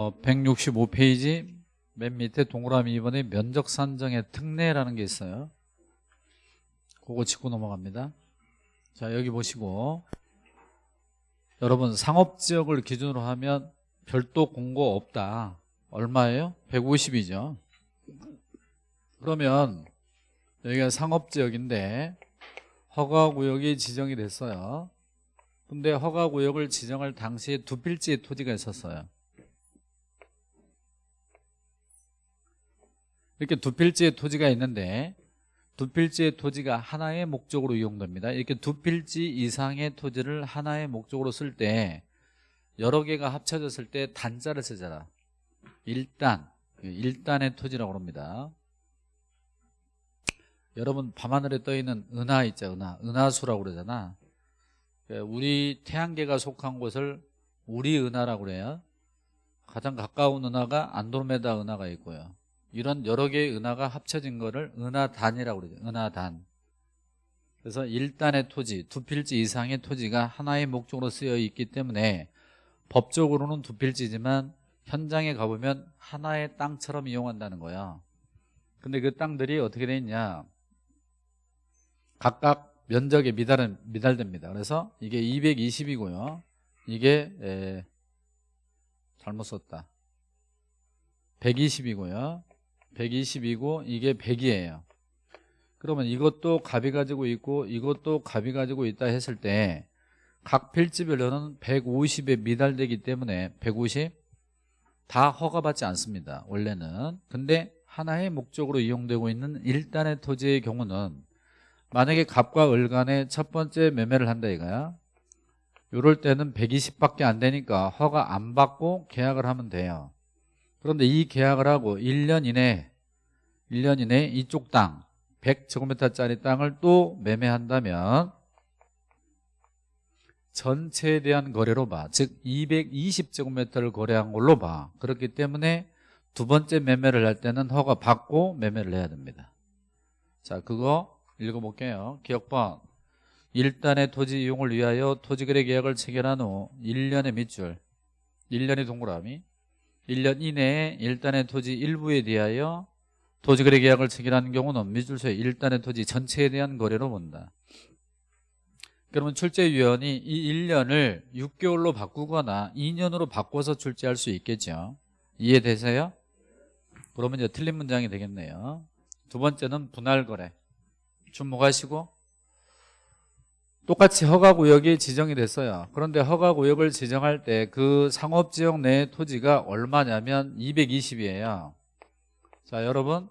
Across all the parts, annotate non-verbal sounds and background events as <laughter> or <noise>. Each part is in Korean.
165페이지 어, 맨 밑에 동그라미 2번에 면적 산정의 특례라는 게 있어요. 그거 짚고 넘어갑니다. 자 여기 보시고 여러분 상업지역을 기준으로 하면 별도 공고 없다. 얼마예요? 150이죠. 그러면 여기가 상업지역인데 허가구역이 지정이 됐어요. 근데 허가구역을 지정할 당시에 두 필지의 토지가 있었어요. 이렇게 두 필지의 토지가 있는데 두 필지의 토지가 하나의 목적으로 이용됩니다. 이렇게 두 필지 이상의 토지를 하나의 목적으로 쓸 때 여러 개가 합쳐졌을 때 단자를 쓰잖아. 일단, 일단의 토지라고 합니다. 여러분 밤하늘에 떠있는 은하 있죠, 은하. 은하수라고 그러잖아. 우리 태양계가 속한 곳을 우리 은하라고 그래요. 가장 가까운 은하가 안드로메다 은하가 있고요. 이런 여러 개의 은하가 합쳐진 거를 은하단이라고 그러죠. 은하단. 그래서 1단의 토지, 두 필지 이상의 토지가 하나의 목적으로 쓰여 있기 때문에 법적으로는 두 필지지만 현장에 가보면 하나의 땅처럼 이용한다는 거야. 근데 그 땅들이 어떻게 돼 있냐? 각각 면적에 미달은 미달됩니다. 그래서 이게 220이고요. 이게 에, 잘못 썼다. 120이고요. 120이고 이게 100이에요. 그러면 이것도 값이 가지고 있고 이것도 값이 가지고 있다 했을 때 각 필지별로는 150에 미달되기 때문에 150 다 허가받지 않습니다 원래는. 근데 하나의 목적으로 이용되고 있는 1단의 토지의 경우는 만약에 갑과 을 간에 첫 번째 매매를 한다 이거야. 이럴 때는 120밖에 안 되니까 허가 안 받고 계약을 하면 돼요 그런데 이 계약을 하고 1년 이내 1년 이내 이쪽 땅 100제곱미터짜리 땅을 또 매매한다면 전체에 대한 거래로 봐. 즉 220제곱미터를 거래한 걸로 봐. 그렇기 때문에 두 번째 매매를 할 때는 허가 받고 매매를 해야 됩니다. 자, 그거 읽어볼게요. 기억번 1단의 토지 이용을 위하여 토지거래 계약을 체결한 후 1년의 밑줄 1년의 동그라미 1년 이내에 1단의 토지 일부에 대하여 토지거래 계약을 체결하는 경우는 미술소의 1단의 토지 전체에 대한 거래로 본다. 그러면 출제위원이 이 1년을 6개월로 바꾸거나 2년으로 바꿔서 출제할 수 있겠죠? 이해되세요? 그러면 이제 틀린 문장이 되겠네요. 두 번째는 분할 거래. 주목하시고 똑같이 허가구역이 지정이 됐어요. 그런데 허가구역을 지정할 때 그 상업지역 내 토지가 얼마냐면 220이에요. 자 여러분.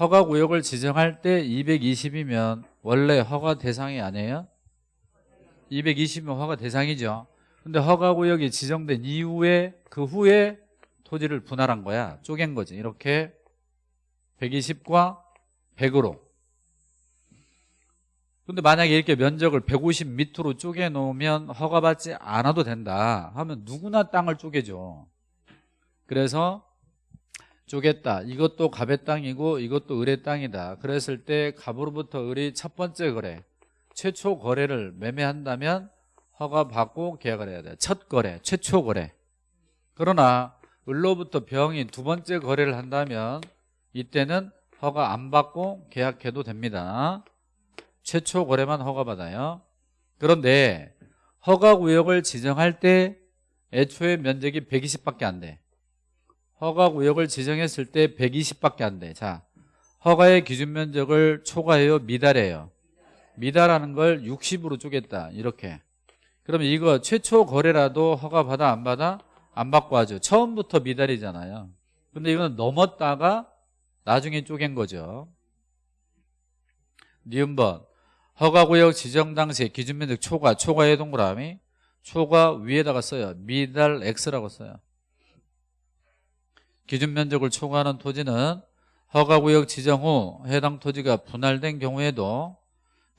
허가구역을 지정할 때 220이면 원래 허가 대상이 아니에요? 220이면 허가 대상이죠. 근데 허가구역이 지정된 이후에 그 후에 토지를 분할한 거야. 쪼갠 거지. 이렇게 120과 100으로 근데 만약에 이렇게 면적을 150 밑으로 쪼개 놓으면 허가받지 않아도 된다 하면 누구나 땅을 쪼개죠. 그래서 쪼갰다. 이것도 갑의 땅이고 이것도 을의 땅이다. 그랬을 때 갑으로부터 을이 첫 번째 거래 최초 거래를 매매한다면 허가받고 계약을 해야 돼첫 거래 최초 거래. 그러나 을로부터 병이 두 번째 거래를 한다면 이때는 허가 안 받고 계약해도 됩니다 최초 거래만 허가받아요. 그런데 허가구역을 지정할 때 애초에 면적이 120밖에 안 돼. 허가구역을 지정했을 때 120밖에 안돼. 자 허가의 기준 면적을 초과해요 미달해요? 미달하는 걸 60으로 쪼겠다. 이렇게. 그러면 이거 최초 거래라도 허가 받아 안 받아? 안 받고 하죠. 처음부터 미달이잖아요. 근데 이거는 넘었다가 나중에 쪼갠 거죠. 니은번 허가구역 지정 당시 기준면적 초과, 초과의 동그라미 초과 위에다가 써요. 미달 X라고 써요. 기준면적을 초과하는 토지는 허가구역 지정 후 해당 토지가 분할된 경우에도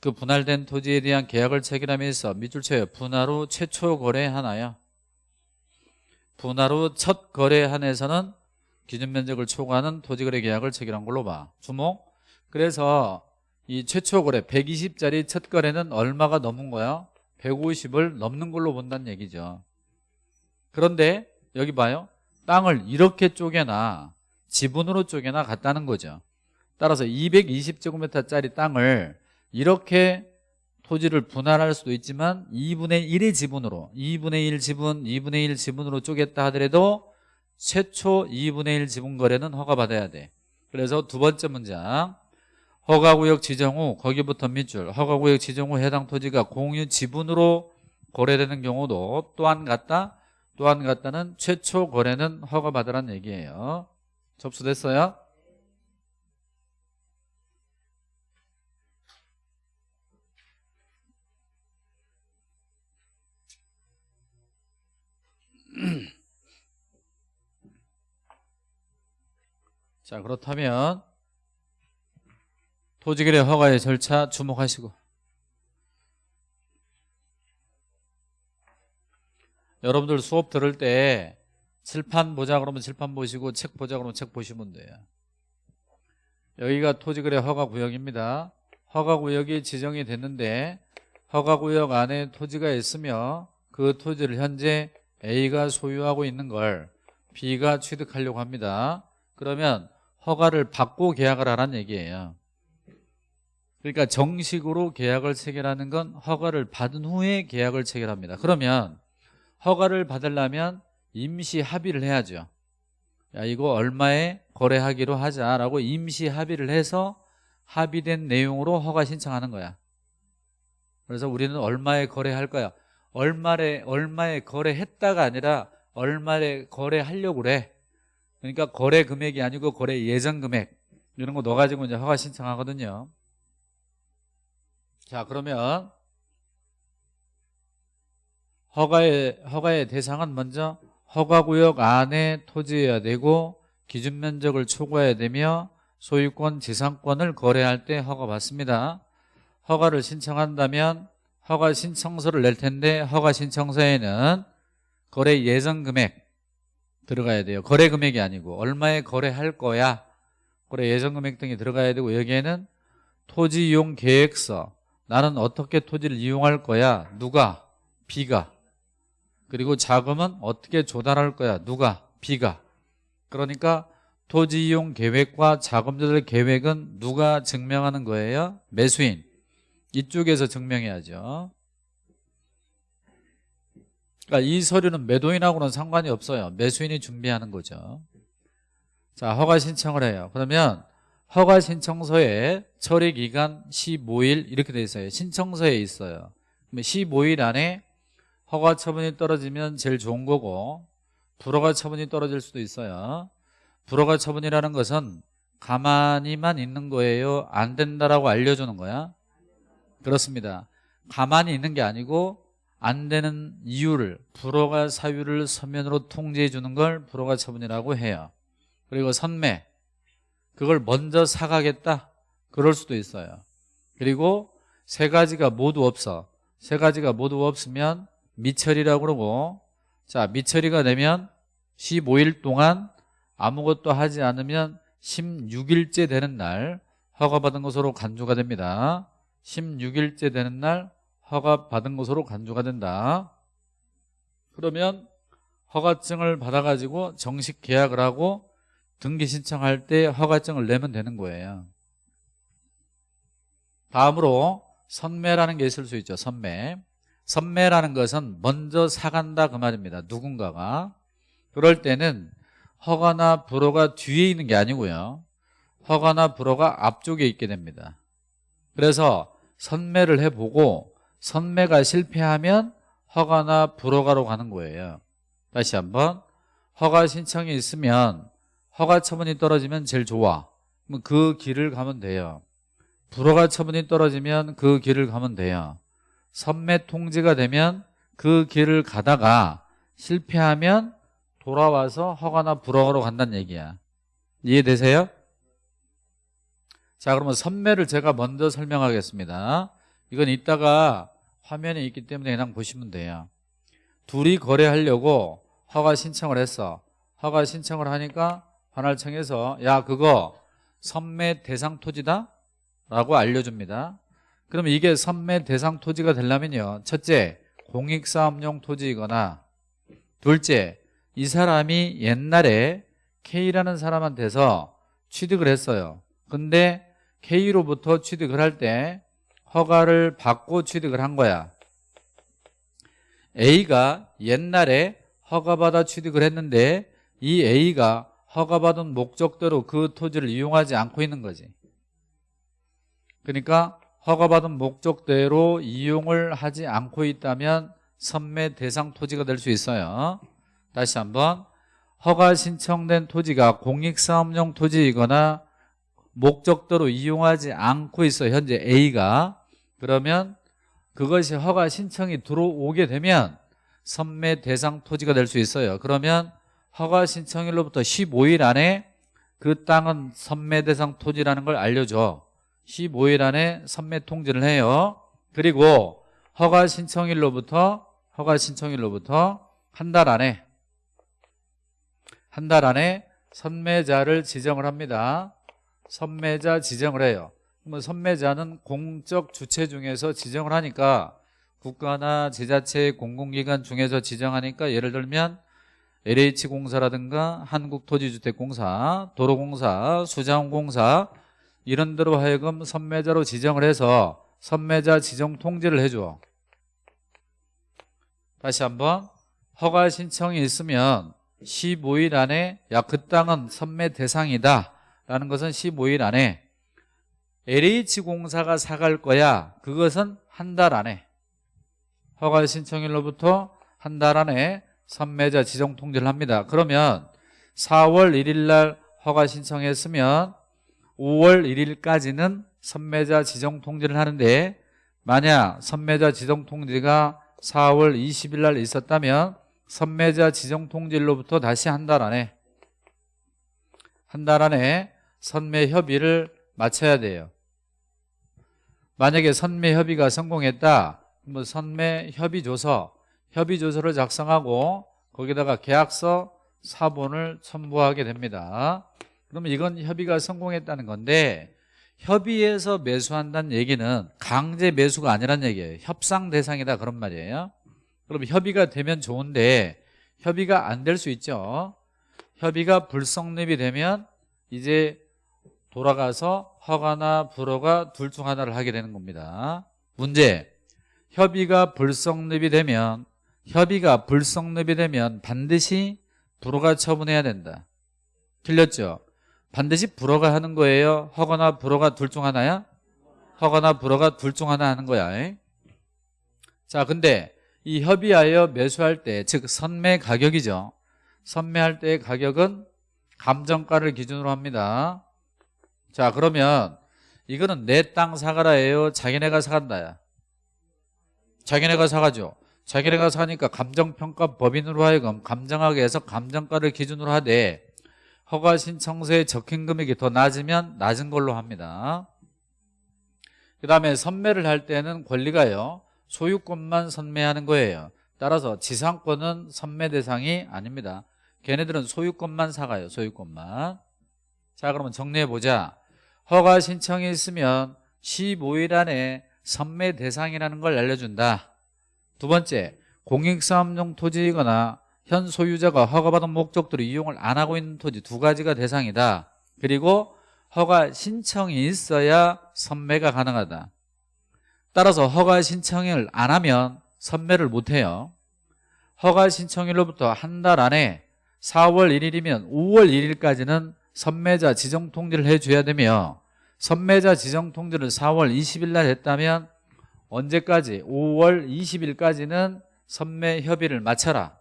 그 분할된 토지에 대한 계약을 체결하면서 밑줄 쳐요. 분할 후 최초 거래 하나요. 분할 후 첫 거래 한에서는 기준면적을 초과하는 토지거래 계약을 체결한 걸로 봐. 주목. 그래서 이 최초 거래 120짜리 첫 거래는 얼마가 넘은 거야? 150을 넘는 걸로 본다는 얘기죠. 그런데 여기 봐요. 땅을 이렇게 쪼개나 지분으로 쪼개나 같다는 거죠. 따라서 220제곱미터짜리 땅을 이렇게 토지를 분할할 수도 있지만 2분의 1의 지분으로 2분의 1 지분, 2분의 1 지분으로 쪼갰다 하더라도 최초 2분의 1 지분 거래는 허가받아야 돼. 그래서 두 번째 문장 허가구역 지정 후 거기부터 밑줄 허가구역 지정 후 해당 토지가 공유 지분으로 거래되는 경우도 또한 같다 또한 같다는 최초 거래는 허가받으라는 얘기예요 접수됐어요? <clears throat> 자 그렇다면 토지거래 허가의 절차 주목하시고. 여러분들 수업 들을 때 칠판 보자 그러면 칠판 보시고 책 보자 그러면 책 보시면 돼요. 여기가 토지거래 허가구역입니다. 허가구역이 지정이 됐는데 허가구역 안에 토지가 있으며 그 토지를 현재 A가 소유하고 있는 걸 B가 취득하려고 합니다. 그러면 허가를 받고 계약을 하라는 얘기예요 그러니까 정식으로 계약을 체결하는 건 허가를 받은 후에 계약을 체결합니다. 그러면 허가를 받으려면 임시 합의를 해야죠. 야 이거 얼마에 거래하기로 하자라고 임시 합의를 해서 합의된 내용으로 허가 신청하는 거야. 그래서 우리는 얼마에 거래할 거야? 얼마에 얼마에 거래했다가 아니라 얼마에 거래하려고 그래. 그러니까 거래 금액이 아니고 거래 예정 금액. 이런 거 넣어가지고 이제 허가 신청하거든요 자 그러면 허가의 허가의 대상은 먼저 허가구역 안에 토지여야 되고 기준 면적을 초과해야 되며 소유권 지상권을 거래할 때 허가 받습니다. 허가를 신청한다면 허가 신청서를 낼 텐데 허가 신청서에는 거래 예정 금액 들어가야 돼요. 거래 금액이 아니고 얼마에 거래할 거야. 거래 예정 금액 등이 들어가야 되고 여기에는 토지 이용 계획서 나는 어떻게 토지를 이용할 거야? 누가? B가. 그리고 자금은 어떻게 조달할 거야? 누가? B가. 그러니까 토지 이용 계획과 자금 조달 계획은 누가 증명하는 거예요? 매수인. 이쪽에서 증명해야죠. 그러니까 이 서류는 매도인하고는 상관이 없어요. 매수인이 준비하는 거죠. 자 허가 신청을 해요. 그러면 허가 신청서에 처리 기간 15일 이렇게 돼 있어요. 신청서에 있어요. 그러면 15일 안에 허가 처분이 떨어지면 제일 좋은 거고 불허가 처분이 떨어질 수도 있어요. 불허가 처분이라는 것은 가만히만 있는 거예요. 안 된다라고 알려주는 거야. 그렇습니다. 가만히 있는 게 아니고 안 되는 이유를 불허가 사유를 서면으로 통지해 주는 걸 불허가 처분이라고 해요. 그리고 선매 그걸 먼저 사가겠다? 그럴 수도 있어요. 그리고 세 가지가 모두 없어. 세 가지가 모두 없으면 미처리라고 그러고 자 미처리가 되면 15일 동안 아무것도 하지 않으면 16일째 되는 날 허가받은 것으로 간주가 됩니다. 16일째 되는 날 허가받은 것으로 간주가 된다. 그러면 허가증을 받아가지고 정식 계약을 하고 등기 신청할 때 허가증을 내면 되는 거예요. 다음으로 선매라는 게 있을 수 있죠 선매. 선매라는 것은 먼저 사간다 그 말입니다 누군가가. 그럴 때는 허가나 불허가 뒤에 있는 게 아니고요. 허가나 불허가 앞쪽에 있게 됩니다. 그래서 선매를 해보고 선매가 실패하면 허가나 불허가로 가는 거예요. 다시 한번 허가 신청이 있으면 허가 처분이 떨어지면 제일 좋아. 그럼 그 길을 가면 돼요. 불허가 처분이 떨어지면 그 길을 가면 돼요. 선매 통지가 되면 그 길을 가다가 실패하면 돌아와서 허가나 불허가로 간다는 얘기야. 이해되세요? 자 그러면 선매를 제가 먼저 설명하겠습니다. 이건 이따가 화면에 있기 때문에 그냥 보시면 돼요. 둘이 거래하려고 허가 신청을 했어. 허가 신청을 하니까 관할청에서 야 그거 선매 대상 토지다? 라고 알려줍니다. 그러면 이게 선매 대상 토지가 되려면요. 첫째 공익사업용 토지이거나 둘째 이 사람이 옛날에 K라는 사람한테서 취득을 했어요. 근데 K로부터 취득을 할 때 허가를 받고 취득을 한 거야. A가 옛날에 허가받아 취득을 했는데 이 A가 허가받은 목적대로 그 토지를 이용하지 않고 있는 거지. 그러니까 허가받은 목적대로 이용을 하지 않고 있다면 선매 대상 토지가 될 수 있어요. 다시 한번 허가 신청된 토지가 공익사업용 토지이거나 목적대로 이용하지 않고 있어 현재 A가. 그러면 그것이 허가 신청이 들어오게 되면 선매 대상 토지가 될 수 있어요. 그러면 허가 신청일로부터 15일 안에 그 땅은 선매 대상 토지라는 걸 알려줘. 15일 안에 선매 통지를 해요. 그리고 허가 신청일로부터 허가 신청일로부터 한 달 안에 한 달 안에 선매자를 지정을 합니다. 선매자 지정을 해요. 그러면 선매자는 공적 주체 중에서 지정을 하니까 국가나 지자체 공공기관 중에서 지정하니까 예를 들면 LH공사라든가 한국토지주택공사, 도로공사, 수자원공사 이런 데로 하여금 선매자로 지정을 해서 선매자 지정 통지를 해줘. 다시 한번 허가 신청이 있으면 15일 안에 야 그 땅은 선매 대상이다. 라는 것은 15일 안에 LH공사가 사갈 거야. 그것은 한 달 안에. 허가 신청일로부터 한 달 안에 선매자 지정 통지를 합니다. 그러면 4월 1일 날 허가 신청했으면 5월 1일까지는 선매자 지정 통지를 하는데 만약 선매자 지정 통지가 4월 20일 날 있었다면 선매자 지정 통지일로부터 다시 한 달 안에 한 달 안에 선매 협의를 마쳐야 돼요. 만약에 선매 협의가 성공했다 그러면 선매 협의조서 협의 조서를 작성하고 거기다가 계약서 사본을 첨부하게 됩니다. 그러면 이건 협의가 성공했다는 건데 협의해서 매수한다는 얘기는 강제 매수가 아니란 얘기예요. 협상 대상이다 그런 말이에요. 그럼 협의가 되면 좋은데 협의가 안 될 수 있죠. 협의가 불성립이 되면 이제 돌아가서 허가나 불허가 둘 중 하나를 하게 되는 겁니다. 문제. 협의가 불성립이 되면 협의가 불성립이 되면 반드시 불허가 처분해야 된다. 틀렸죠? 반드시 불허가 하는 거예요? 허가나 불허가 둘 중 하나야? 허가나 불허가 둘 중 하나 하는 거야 자 근데 이 협의하여 매수할 때 즉 선매 가격이죠. 선매할 때의 가격은 감정가를 기준으로 합니다. 자 그러면 이거는 내 땅 사가라예요? 자기네가 사간다야? 자기네가 사가죠 자기네가 사니까 감정평가 법인으로 하여금 감정하게 해서 감정가를 기준으로 하되 허가 신청서에 적힌 금액이 더 낮으면 낮은 걸로 합니다. 그 다음에 선매를 할 때는 권리가요 소유권만 선매하는 거예요. 따라서 지상권은 선매 대상이 아닙니다. 걔네들은 소유권만 사가요 소유권만. 자 그러면 정리해보자. 허가 신청이 있으면 15일 안에 선매 대상이라는 걸 알려준다 두 번째 공익사업용 토지이거나 현 소유자가 허가받은 목적대로 이용을 안 하고 있는 토지 두 가지가 대상이다. 그리고 허가 신청이 있어야 선매가 가능하다. 따라서 허가 신청을 안 하면 선매를 못해요. 허가 신청일로부터 한 달 안에 4월 1일이면 5월 1일까지는 선매자 지정 통지를 해줘야 되며 선매자 지정 통지를 4월 20일 날 했다면 언제까지? 5월 20일까지는 선매 협의를 마쳐라.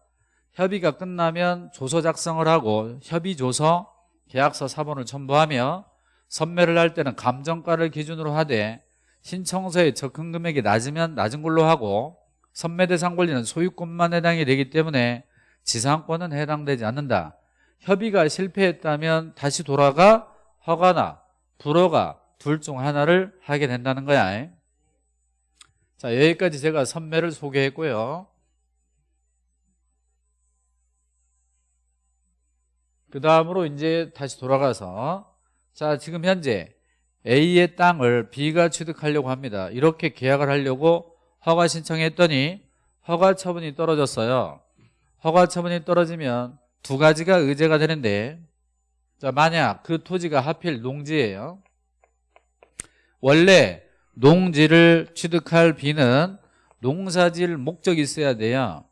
협의가 끝나면 조서 작성을 하고 협의 조서 계약서 사본을 첨부하며 선매를 할 때는 감정가를 기준으로 하되 신청서의 적금 금액이 낮으면 낮은 걸로 하고 선매 대상 권리는 소유권만 해당이 되기 때문에 지상권은 해당되지 않는다. 협의가 실패했다면 다시 돌아가 허가나 불허가 둘 중 하나를 하게 된다는 거야 자 여기까지 제가 선매를 소개했고요. 그 다음으로 이제 다시 돌아가서 자 지금 현재 A의 땅을 B가 취득하려고 합니다. 이렇게 계약을 하려고 허가 신청했더니 허가 처분이 떨어졌어요. 허가 처분이 떨어지면 두 가지가 의제가 되는데 자 만약 그 토지가 하필 농지예요. 원래 농지를 취득할 비는 농사질 목적이 있어야 돼요.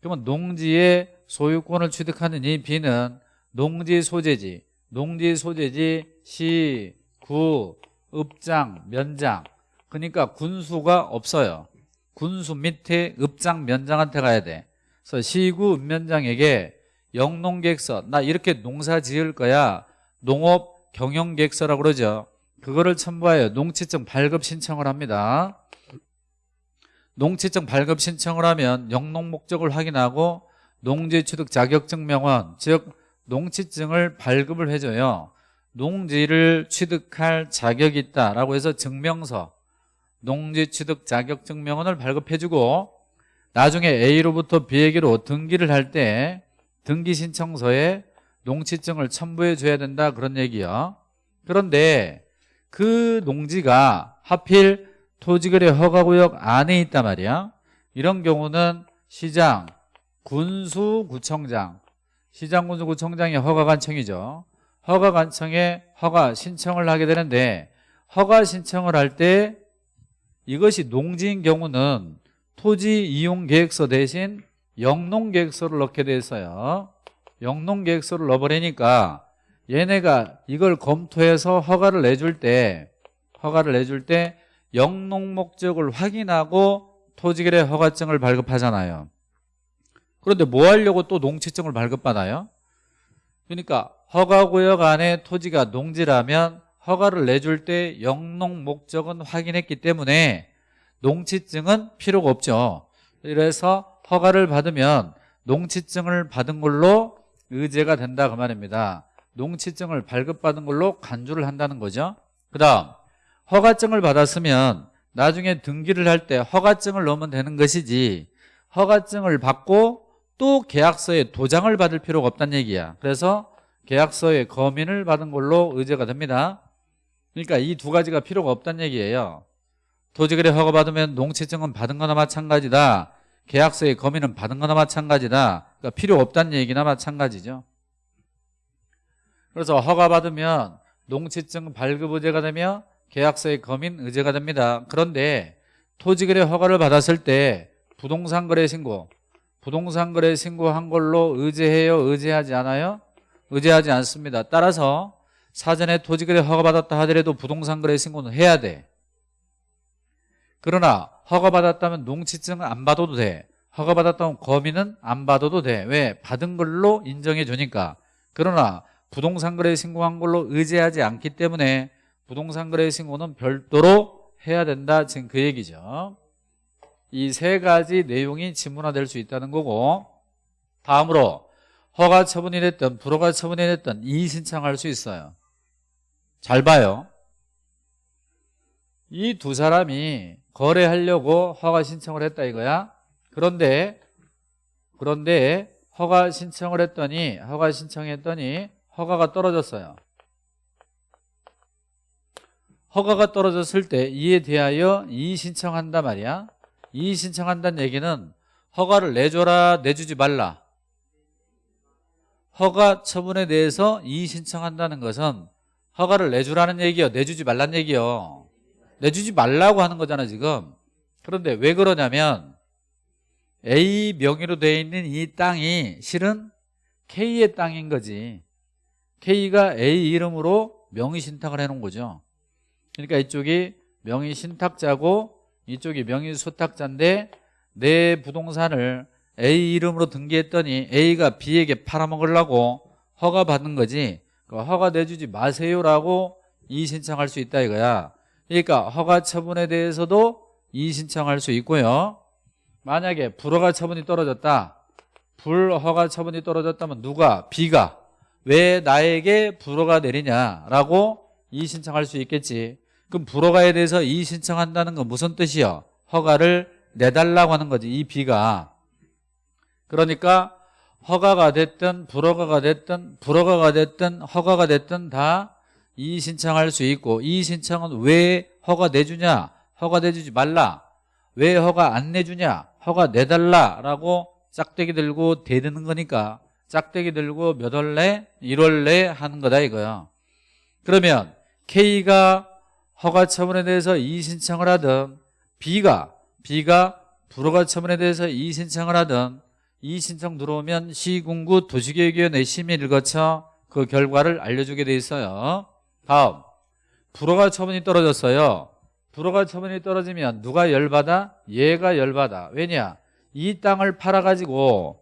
그러면 농지의 소유권을 취득하는 이 비는 농지 소재지 농지 소재지 시, 구, 읍장, 면장. 그러니까 군수가 없어요. 군수 밑에 읍장, 면장한테 가야 돼. 그래서 시구, 읍면장에게 영농계획서 나 이렇게 농사 지을 거야. 농업 경영계획서라고 그러죠 그거를 첨부하여 농지증 발급 신청을 합니다. 농지증 발급 신청을 하면 영농 목적을 확인하고 농지 취득 자격증 명원 즉 농지증을 발급을 해줘요. 농지를 취득할 자격이 있다라고 해서 증명서 농지 취득 자격증 명원을 발급해주고 나중에 A로부터 B에게로 등기를 할 때 등기 신청서에 농지증을 첨부해 줘야 된다 그런 얘기요. 그런데 그 농지가 하필 토지거래 허가구역 안에 있단 말이야. 이런 경우는 시장, 군수구청장 시장, 군수구청장이 허가관청이죠. 허가관청에 허가 신청을 하게 되는데 허가 신청을 할 때 이것이 농지인 경우는 토지 이용 계획서 대신 영농 계획서를 넣게 돼 있어요. 영농 계획서를 넣어버리니까 얘네가 이걸 검토해서 허가를 내줄 때 허가를 내줄 때 영농 목적을 확인하고 토지거래 허가증을 발급하잖아요. 그런데 뭐 하려고 또 농지증을 발급받아요? 그러니까 허가구역 안에 토지가 농지라면 허가를 내줄 때 영농 목적은 확인했기 때문에 농지증은 필요가 없죠. 그래서 허가를 받으면 농지증을 받은 걸로 의제가 된다 그 말입니다 농지증을 발급받은 걸로 간주를 한다는 거죠. 그 다음 허가증을 받았으면 나중에 등기를 할 때 허가증을 넣으면 되는 것이지 허가증을 받고 또 계약서에 도장을 받을 필요가 없다는 얘기야. 그래서 계약서에 검인을 받은 걸로 의제가 됩니다. 그러니까 이 두 가지가 필요가 없다는 얘기예요. 토지거래 허가받으면 농지증은 받은 거나 마찬가지다. 계약서에 검인은 받은 거나 마찬가지다. 그러니까 필요 없다는 얘기나 마찬가지죠 그래서 허가받으면 농지증 발급 의제가 되며 계약서의 검인 의제가 됩니다. 그런데 토지거래 허가를 받았을 때 부동산 거래 신고 부동산 거래 신고한 걸로 의제해요 의제하지 않아요? 의제하지 않습니다. 따라서 사전에 토지거래 허가받았다 하더라도 부동산 거래 신고는 해야 돼. 그러나 허가받았다면 농지증은 안 받아도 돼. 허가받았다면 검인은 안 받아도 돼. 왜? 받은 걸로 인정해 주니까. 그러나 부동산 거래 신고한 걸로 의제하지 않기 때문에 부동산 거래 신고는 별도로 해야 된다 지금 그 얘기죠. 이 세 가지 내용이 지문화될 수 있다는 거고 다음으로 허가 처분이 됐든 불허가 처분이 됐든 이의 신청할 수 있어요. 잘 봐요. 이 두 사람이 거래하려고 허가 신청을 했다 이거야. 그런데 그런데 허가 신청을 했더니 허가 신청했더니 허가가 떨어졌어요. 허가가 떨어졌을 때 이에 대하여 이의 신청한다 말이야. 이의 신청한다는 얘기는 허가를 내줘라 내주지 말라. 허가 처분에 대해서 이의 신청한다는 것은 허가를 내주라는 얘기요 내주지 말라는 얘기요. 내주지 말라고 하는 거잖아 지금. 그런데 왜 그러냐면 A 명의로 되어 있는 이 땅이 실은 K의 땅인 거지 K가 A 이름으로 명의 신탁을 해놓은 거죠. 그러니까 이쪽이 명의 신탁자고 이쪽이 명의 수탁자인데 내 부동산을 A 이름으로 등기했더니 A가 B에게 팔아먹으려고 허가 받는 거지. 그 허가 내주지 마세요라고 이의 신청할 수 있다 이거야. 그러니까 허가 처분에 대해서도 이의 신청할 수 있고요. 만약에 불허가 처분이 떨어졌다. 불허가 처분이 떨어졌다면 누가? B가 왜 나에게 불허가 내리냐라고 이의 신청할 수 있겠지. 그럼 불허가에 대해서 이의 신청한다는 건 무슨 뜻이요? 허가를 내달라고 하는 거지 이 B가. 그러니까 허가가 됐든 불허가가 됐든 불허가가 됐든 허가가 됐든 다 이의 신청할 수 있고 이의 신청은 왜 허가 내주냐? 허가 내주지 말라. 왜 허가 안 내주냐? 허가 내달라라고 짝대기 들고 대드는 거니까 짝대기 들고 몇 월 내? 1월 내 하는 거다 이거야 그러면 K가 허가 처분에 대해서 이의 신청을 하든 B가 B가 불허가 처분에 대해서 이의 신청을 하든 이의 신청 들어오면 시군구 도시계획위원회 심의를 거쳐 그 결과를 알려주게 돼 있어요 다음 불허가 처분이 떨어졌어요 불허가 처분이 떨어지면 누가 열받아? 얘가 열받아 왜냐? 이 땅을 팔아가지고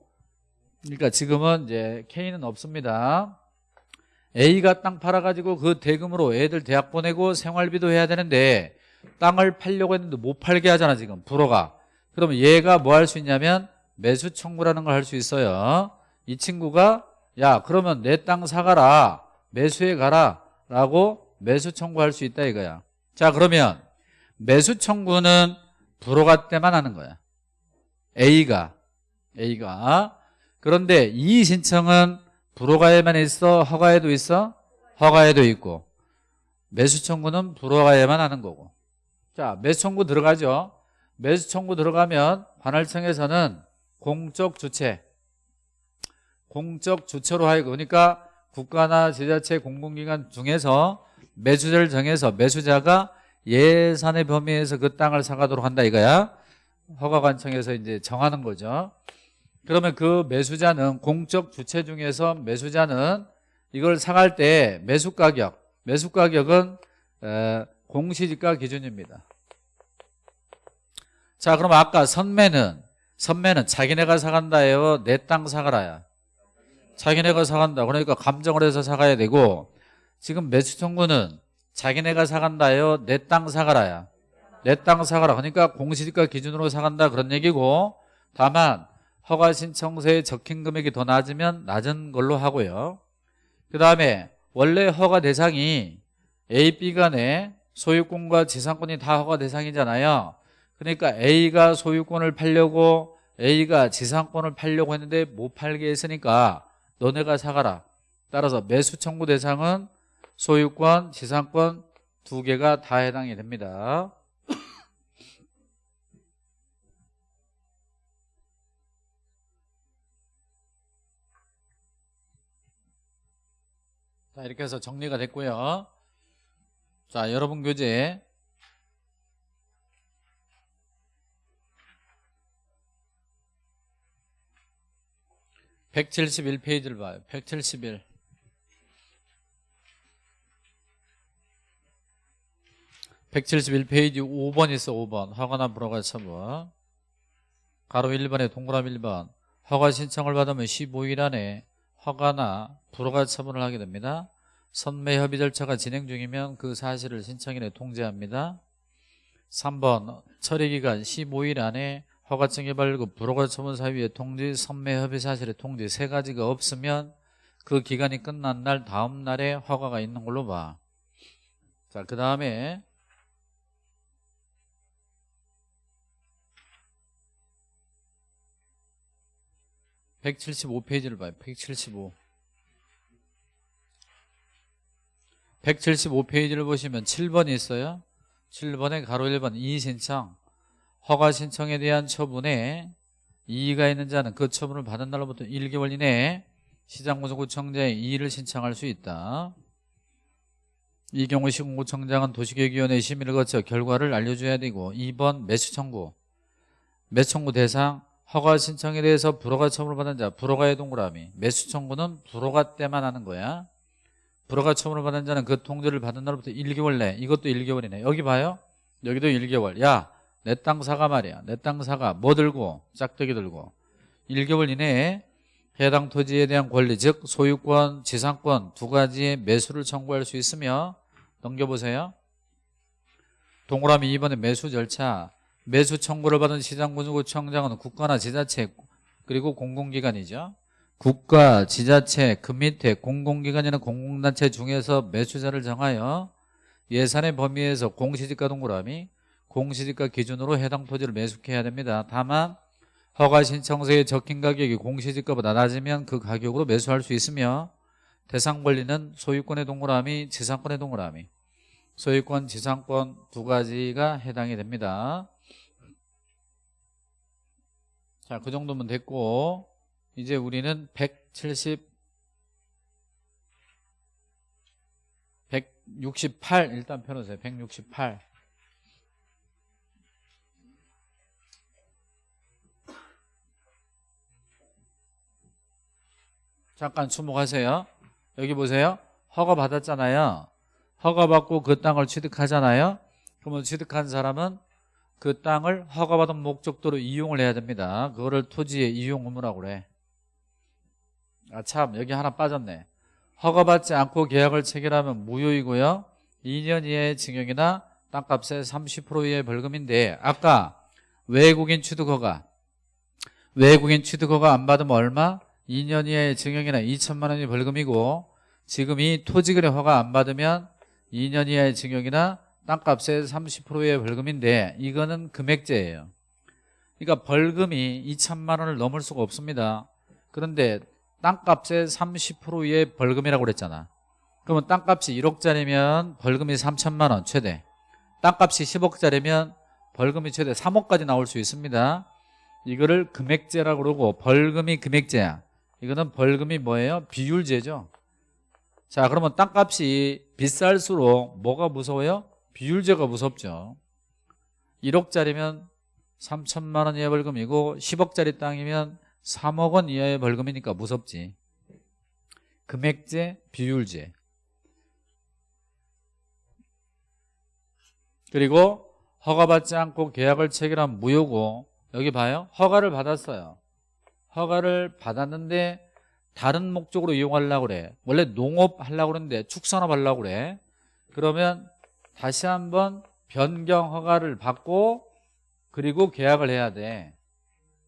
그러니까 지금은 이제 K는 없습니다. A가 땅 팔아가지고 그 대금으로 애들 대학 보내고 생활비도 해야 되는데 땅을 팔려고 했는데 못 팔게 하잖아 지금. 불허가. 그러면 얘가 뭐 할 수 있냐면 매수 청구라는 걸 할 수 있어요. 이 친구가 야 그러면 내 땅 사가라. 매수해 가라. 라고 매수 청구할 수 있다 이거야. 자 그러면 매수 청구는 불허가 때만 하는 거야. A가. A가 그런데 이 신청은 불허가에만 있어 허가에도 있어? 허가에도 있고. 매수 청구는 불허가에만 하는 거고. 자 매수 청구 들어가죠. 매수 청구 들어가면 관할청에서는 공적 주체 공적 주체로 하여금 그러니까 국가나 지자체 공공기관 중에서 매수자를 정해서 매수자가 예산의 범위에서 그 땅을 사가도록 한다 이거야. 허가관청에서 이제 정하는 거죠 그러면 그 매수자는 공적 주체 중에서 매수자는 이걸 사갈 때 매수 가격 매수 가격은 에, 공시지가 기준입니다. 자 그럼 아까 선매는 선매는 자기네가 사간다예요? 내 땅 사가라야. 자기네가 사간다. 그러니까 감정을 해서 사가야 되고 지금 매수 청구는 자기네가 사간다요? 내 땅 사가라야. 내 땅 사가라. 그러니까 공시지가 기준으로 사간다 그런 얘기고 다만 허가 신청서에 적힌 금액이 더 낮으면 낮은 걸로 하고요. 그 다음에 원래 허가 대상이 A, B 간에 소유권과 지상권이 다 허가 대상이잖아요. 그러니까 A가 소유권을 팔려고 A가 지상권을 팔려고 했는데 못 팔게 했으니까 너네가 사가라. 따라서 매수 청구 대상은 소유권, 지상권 두 개가 다 해당이 됩니다 자 이렇게 해서 정리가 됐고요. 자 여러분 교재. 171페이지를 봐요. 171 171페이지 5번 있어 5번. 허가나 불허가 처분 가로 1번에 동그라미 1번. 허가 신청을 받으면 15일 안에 허가나 불허가 처분을 하게 됩니다 선매 협의 절차가 진행 중이면 그 사실을 신청인에 통지합니다 3번 처리기간 15일 안에 허가증이 발급 불허가 처분 사유에 통지 선매 협의 사실에 통지 세 가지가 없으면 그 기간이 끝난 날 다음 날에 허가가 있는 걸로 봐. 자, 그 다음에 (175페이지를) 봐요. (175) 175페이지를 보시면 7번이 있어요. 7번에 가로 1번 이의신청 허가 신청에 대한 처분에 이의가 있는 자는 그 처분을 받은 날로부터 1개월 이내에 시장군수구청장에 이의를 신청할 수 있다. 이 경우 시군구청장은 도시계획위원회 심의를 거쳐 결과를 알려줘야 되고 2번 매수 청구 매수 청구 대상 허가 신청에 대해서 불허가 처분을 받은 자 불허가의 동그라미. 매수 청구는 불허가 때만 하는 거야. 불허가 처분을 받은 자는 그 통지를 받은 날부터 1개월 내. 이것도 1개월이네. 여기 봐요. 여기도 1개월. 야 내 땅 사가 말이야. 내 땅 사가. 뭐 들고? 짝대기 들고. 1개월 이내에 해당 토지에 대한 권리 즉 소유권 지상권 두 가지의 매수를 청구할 수 있으며 넘겨보세요. 동그라미 2번의 매수 절차 매수 청구를 받은 시장군수구청장은 국가나 지자체 그리고 공공기관이죠 국가, 지자체, 그 밑에 공공기관이나 공공단체 중에서 매수자를 정하여 예산의 범위에서 공시지가 동그라미 공시지가 기준으로 해당 토지를 매수해야 됩니다. 다만 허가 신청서에 적힌 가격이 공시지가보다 낮으면 그 가격으로 매수할 수 있으며 대상 권리는 소유권의 동그라미, 지상권의 동그라미 소유권, 지상권 두 가지가 해당이 됩니다. 자, 그 정도면 됐고 이제 우리는 170 168 일단 펴놓으세요. 168 잠깐 주목하세요. 여기 보세요. 허가 받았잖아요. 허가 받고 그 땅을 취득하잖아요. 그러면 취득한 사람은 그 땅을 허가받은 목적도로 이용을 해야 됩니다. 그거를 토지의 이용 의무라고 그래. 아 참 여기 하나 빠졌네. 허가받지 않고 계약을 체결하면 무효이고요. 2년 이하의 징역이나 땅값의 30% 이하의 벌금인데 아까 외국인 취득허가 외국인 취득허가 안 받으면 얼마? 2년 이하의 징역이나 2천만 원이 벌금이고 지금 이 토지거래 허가 안 받으면 2년 이하의 징역이나 땅값의 30%의 벌금인데 이거는 금액제예요. 그러니까 벌금이 2천만 원을 넘을 수가 없습니다. 그런데 땅값의 30%의 벌금이라고 그랬잖아. 그러면 땅값이 1억짜리면 벌금이 3천만 원 최대. 땅값이 10억짜리면 벌금이 최대 3억까지 나올 수 있습니다. 이거를 금액제라고 그러고 벌금이 금액제야. 이거는 벌금이 뭐예요? 비율제죠. 자 그러면 땅값이 비쌀수록 뭐가 무서워요? 비율제가 무섭죠. 1억짜리면 3천만 원 이하의 벌금이고 10억짜리 땅이면 3억 원 이하의 벌금이니까 무섭지. 금액제, 비율제. 그리고 허가받지 않고 계약을 체결한 무효고 여기 봐요. 허가를 받았어요. 허가를 받았는데 다른 목적으로 이용하려고 그래. 원래 농업 하려고 그러는데 축산업 하려고 그래. 그러면 다시 한번 변경 허가를 받고 그리고 계약을 해야 돼.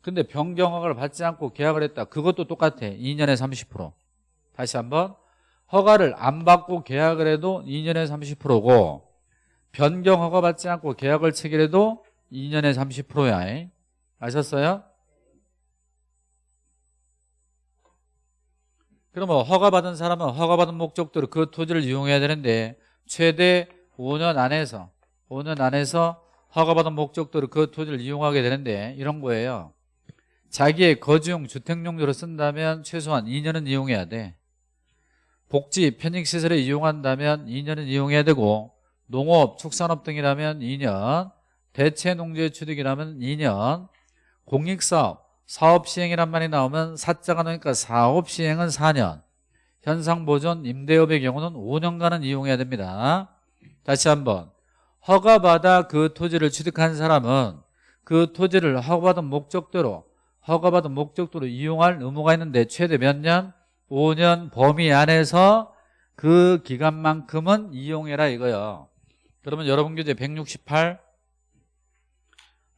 근데 변경 허가를 받지 않고 계약을 했다. 그것도 똑같아. 2년에 30% 다시 한번 허가를 안 받고 계약을 해도 2년에 30%고 변경 허가 받지 않고 계약을 체결해도 2년에 30%야. 아셨어요? 그러면 허가받은 사람은 허가받은 목적대로 그 토지를 이용해야 되는데 최대 5년 안에서 5년 안에서 허가받은 목적대로 그 토지를 이용하게 되는데 이런 거예요. 자기의 거주용 주택용도로 쓴다면 최소한 2년은 이용해야 돼. 복지 편익시설에 이용한다면 2년은 이용해야 되고 농업, 축산업 등이라면 2년 대체농지의 취득이라면 2년 공익사업, 사업시행이란 말이 나오면 사자가 나오니까 사업시행은 4년 현상보존, 임대업의 경우는 5년간은 이용해야 됩니다 다시 한번. 허가받아 그 토지를 취득한 사람은 그 토지를 허가받은 목적대로 허가받은 목적도로 이용할 의무가 있는데 최대 몇 년? 5년 범위 안에서 그 기간만큼은 이용해라 이거요. 그러면 여러분 교재 168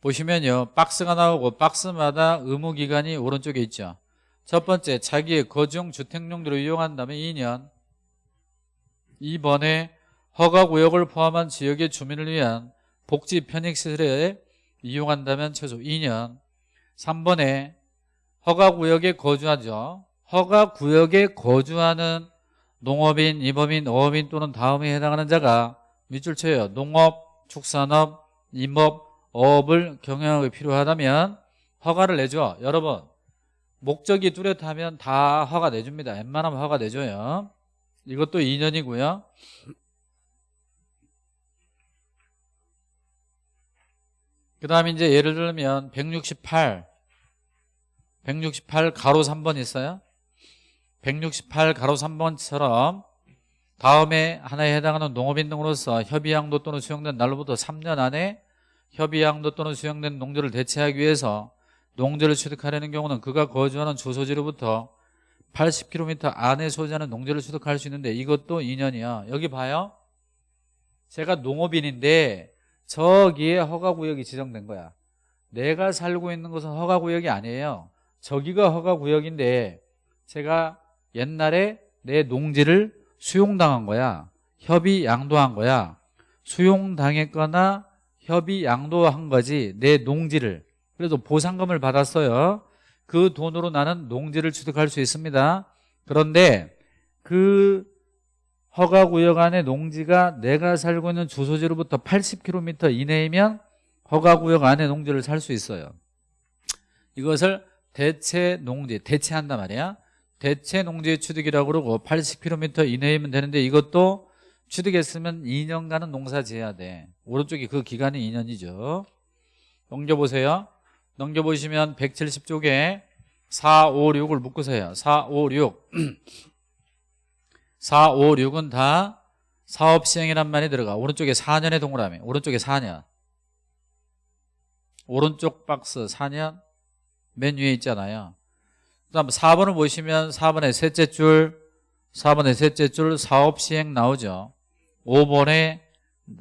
보시면요. 박스가 나오고 박스마다 의무기간이 오른쪽에 있죠. 첫 번째 자기의 거주용 주택용도로 이용한다면 2년. 2번에 허가구역을 포함한 지역의 주민을 위한 복지 편익시설에 이용한다면 최소 2년. 3번에 허가구역에 거주하죠. 허가구역에 거주하는 농업인, 임업인, 어업인 또는 다음에 해당하는 자가 밑줄 쳐요. 농업, 축산업, 임업, 어업을 경영하기 필요하다면 허가를 내줘 여러분 목적이 뚜렷하면 다 허가 내줍니다. 웬만하면 허가 내줘요. 이것도 2년이고요 그 다음에 이제 예를 들면 168 168 가로 3번 있어요? 168 가로 3번처럼 다음에 하나에 해당하는 농업인 등으로서 협의양도 또는 수용된 날로부터 3년 안에 협의양도 또는 수용된 농지를 대체하기 위해서 농지를 취득하려는 경우는 그가 거주하는 주소지로부터 80km 안에 소지하는 농지를 취득할 수 있는데 이것도 2년이야. 여기 봐요. 제가 농업인인데 저기에 허가구역이 지정된 거야. 내가 살고 있는 곳은 허가구역이 아니에요. 저기가 허가구역인데 제가 옛날에 내 농지를 수용당한 거야. 협의 양도한 거야. 수용당했거나 협의 양도한 거지 내 농지를. 그래서 보상금을 받았어요. 그 돈으로 나는 농지를 취득할 수 있습니다. 그런데 그 허가구역 안에 농지가 내가 살고 있는 주소지로부터 80km 이내이면 허가구역 안에 농지를 살 수 있어요. 이것을 대체 농지 대체한단 말이야. 대체 농지 취득이라고 그러고 80km 이내이면 되는데 이것도 취득했으면 2년간은 농사 지어야 돼. 오른쪽이 그 기간이 2년이죠. 넘겨보세요. 넘겨보시면 170쪽에 4, 5, 6을 묶으세요. 4, 5, 6 4, 5, 6은 다 사업 시행이란 말이 들어가. 오른쪽에 4년의 동그라미. 오른쪽에 4년. 오른쪽 박스 4년. 맨 위에 있잖아요. 그 다음 4번을 보시면 4번의 셋째 줄 4번의 셋째 줄 사업 시행 나오죠. 5번에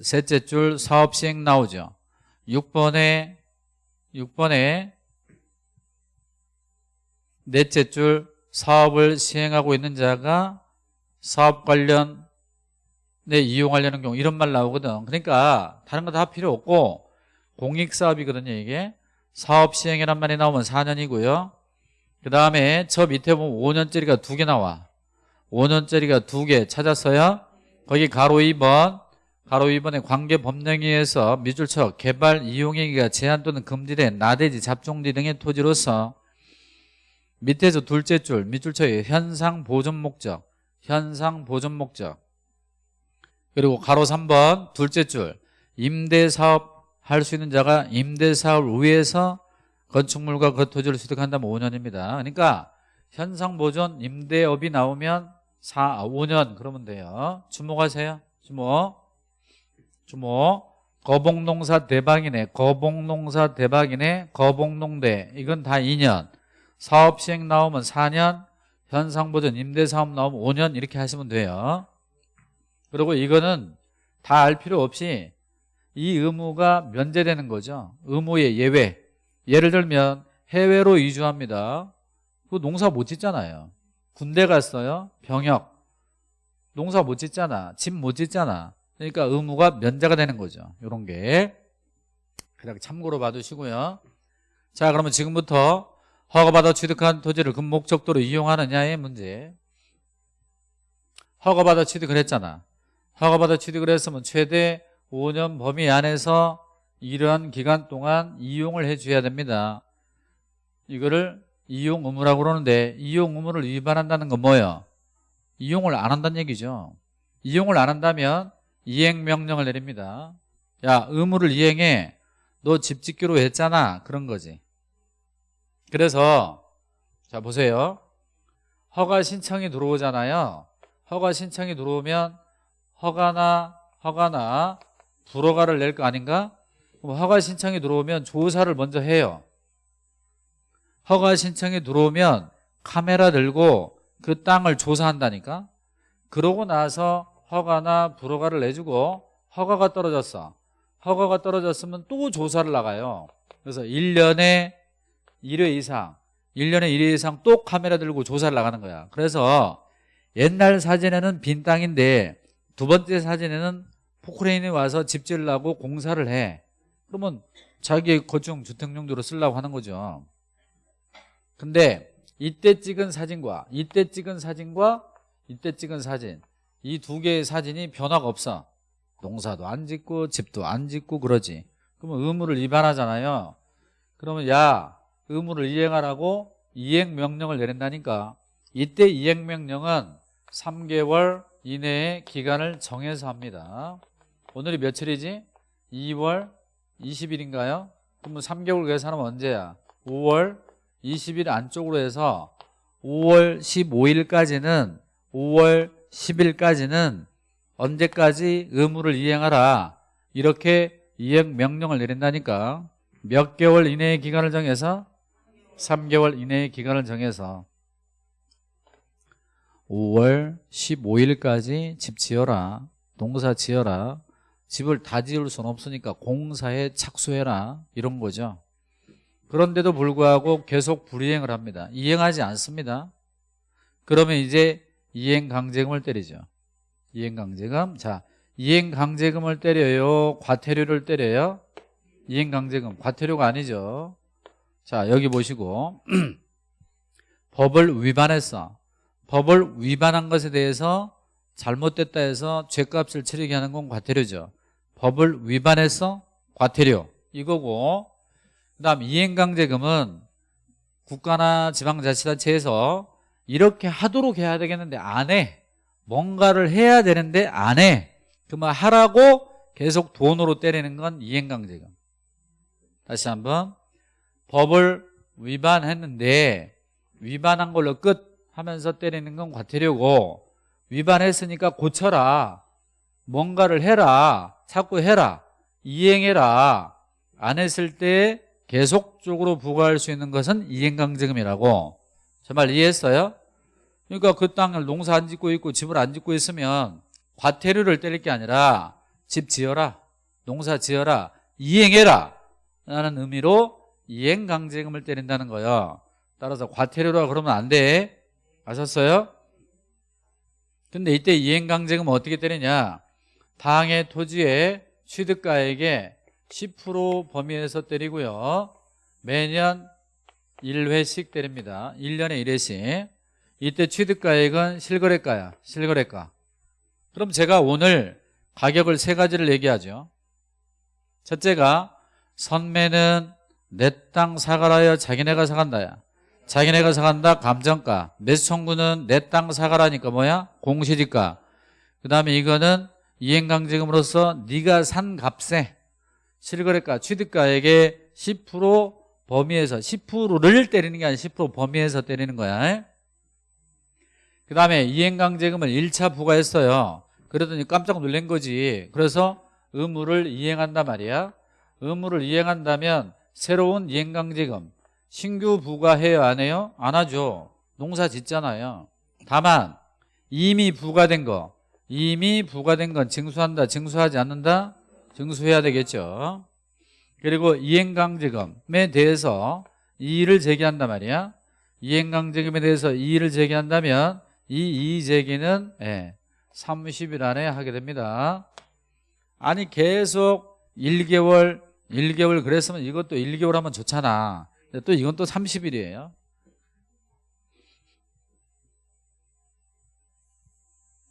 셋째 줄 사업 시행 나오죠. 6번에 6번에 넷째 줄 사업을 시행하고 있는 자가 사업 관련에 이용하려는 경우 이런 말 나오거든. 그러니까 다른 거 다 필요 없고 공익사업이거든요 이게. 사업 시행이란 말이 나오면 4년이고요. 그 다음에 저 밑에 보면 5년짜리가 두 개 나와. 5년짜리가 두 개 찾았어요. 거기 가로 2번 가로 2번에 관계 법령위에서 미줄처 개발 이용행위가 제한 또는 금지된 나대지 잡종지 등의 토지로서 밑에서 둘째 줄 밑줄처의 현상 보존 목적 현상 보존 목적. 그리고 가로 3번 둘째 줄. 임대사업 할 수 있는 자가 임대사업을 위해서 건축물과 그 토지를 취득한다면 5년입니다. 그러니까 현상 보존 임대업이 나오면 4, 5년 그러면 돼요. 주목하세요. 주목. 주목. 거봉농사 대박이네. 거봉농사 대박이네. 거봉농대. 이건 다 2년. 사업시행 나오면 4년 현상보전 임대사업 나오면 5년 이렇게 하시면 돼요. 그리고 이거는 다 알 필요 없이 이 의무가 면제되는 거죠. 의무의 예외. 예를 들면 해외로 이주합니다. 그 농사 못 짓잖아요. 군대 갔어요. 병역. 농사 못 짓잖아. 집 못 짓잖아. 그러니까 의무가 면제가 되는 거죠. 이런 게. 그냥 참고로 봐두시고요. 자 그러면 지금부터 허가받아 취득한 토지를 그 목적도로 이용하느냐의 문제. 허가받아 취득을 했잖아. 허가받아 취득을 했으면 최대 5년 범위 안에서 이러한 기간 동안 이용을 해줘야 됩니다. 이거를 이용 의무라고 그러는데 이용 의무를 위반한다는 건 뭐예요? 이용을 안 한다는 얘기죠. 이용을 안 한다면 이행명령을 내립니다. 야 의무를 이행해. 너 집 짓기로 했잖아. 그런 거지 그래서 자 보세요. 허가 신청이 들어오잖아요. 허가 신청이 들어오면 허가나 허가나 불허가를 낼 거 아닌가? 그럼 허가 신청이 들어오면 조사를 먼저 해요. 허가 신청이 들어오면 카메라 들고 그 땅을 조사한다니까? 그러고 나서 허가나 불허가를 내주고 허가가 떨어졌어. 허가가 떨어졌으면 또 조사를 나가요. 그래서 1년에 1회 이상 1년에 1회 이상 또 카메라 들고 조사를 나가는 거야. 그래서 옛날 사진에는 빈 땅인데 두 번째 사진에는 포크레인이 와서 집 지으려고 공사를 해. 그러면 자기 거중 주택 용도로 쓰려고 하는 거죠. 근데 이때 찍은 사진과 이때 찍은 사진과 이때 찍은 사진 이 두 개의 사진이 변화가 없어. 농사도 안 짓고 집도 안 짓고 그러지. 그러면 의무를 위반하잖아요. 그러면 야 의무를 이행하라고 이행명령을 내린다니까 이때 이행명령은 3개월 이내에 기간을 정해서 합니다 오늘이 며칠이지? 2월 20일인가요? 그러면 3개월 계산하면 언제야? 5월 20일 안쪽으로 해서 5월 15일까지는 5월 10일까지는 언제까지 의무를 이행하라 이렇게 이행 명령을 내린다니까 몇 개월 이내의 기간을 정해서 3개월 이내의 기간을 정해서 5월 15일까지 집 지어라 농사 지어라 집을 다 지을 수는 없으니까 공사에 착수해라 이런 거죠. 그런데도 불구하고 계속 불이행을 합니다. 이행하지 않습니다. 그러면 이제 이행강제금을 때리죠. 이행강제금 자 이행강제금을 때려요? 과태료를 때려요? 이행강제금 과태료가 아니죠 자 여기 보시고 <clears throat> 법을 위반했어 법을 위반한 것에 대해서 잘못됐다 해서 죄값을 치르게 하는 건 과태료죠 법을 위반해서 과태료 이거고 그 다음 이행강제금은 국가나 지방자치단체에서 이렇게 하도록 해야 되겠는데 안 해. 뭔가를 해야 되는데 안 해. 그만 하라고 계속 돈으로 때리는 건 이행강제금. 다시 한번 법을 위반했는데 위반한 걸로 끝 하면서 때리는 건 과태료고 위반했으니까 고쳐라. 뭔가를 해라. 자꾸 해라. 이행해라. 안 했을 때 계속적으로 부과할 수 있는 것은 이행강제금이라고 정말 이해했어요? 그러니까 그 땅을 농사 안 짓고 있고 집을 안 짓고 있으면 과태료를 때릴 게 아니라 집 지어라 농사 지어라 이행해라 라는 의미로 이행강제금을 때린다는 거예요. 따라서 과태료라 그러면 안 돼. 아셨어요? 근데 이때 이행강제금은 어떻게 때리냐? 당의 토지의 취득가액의 10% 범위에서 때리고요. 매년 1회씩 때립니다. 1년에 1회씩. 이때 취득가액은 실거래가야 실거래가. 그럼 제가 오늘 가격을 세 가지를 얘기하죠. 첫째가 선매는 내 땅 사가라여 자기네가 사간다야. 자기네가 사간다 감정가. 매수 청구는 내 땅 사가라니까 뭐야? 공시지가 그 다음에 이거는 이행강제금으로서 네가 산 값에 실거래가 취득가액의 10% 범위에서 10%를 때리는 게 아니라 10% 범위에서 때리는 거야. 그 다음에 이행강제금을 1차 부과했어요. 그러더니 깜짝 놀란 거지. 그래서 의무를 이행한단 말이야. 의무를 이행한다면 새로운 이행강제금 신규 부과해요 안 해요? 안 하죠. 농사 짓잖아요. 다만 이미 부과된 거 이미 부과된 건 증수한다 증수하지 않는다? 증수해야 되겠죠. 그리고 이행강제금에 대해서 이의를 제기한단 말이야. 이행강제금에 대해서 이의를 제기한다면 이 이의 제기는 예, 30일 안에 하게 됩니다. 아니 계속 1개월 1개월 그랬으면 이것도 1개월 하면 좋잖아. 또 이건 또 30일이에요.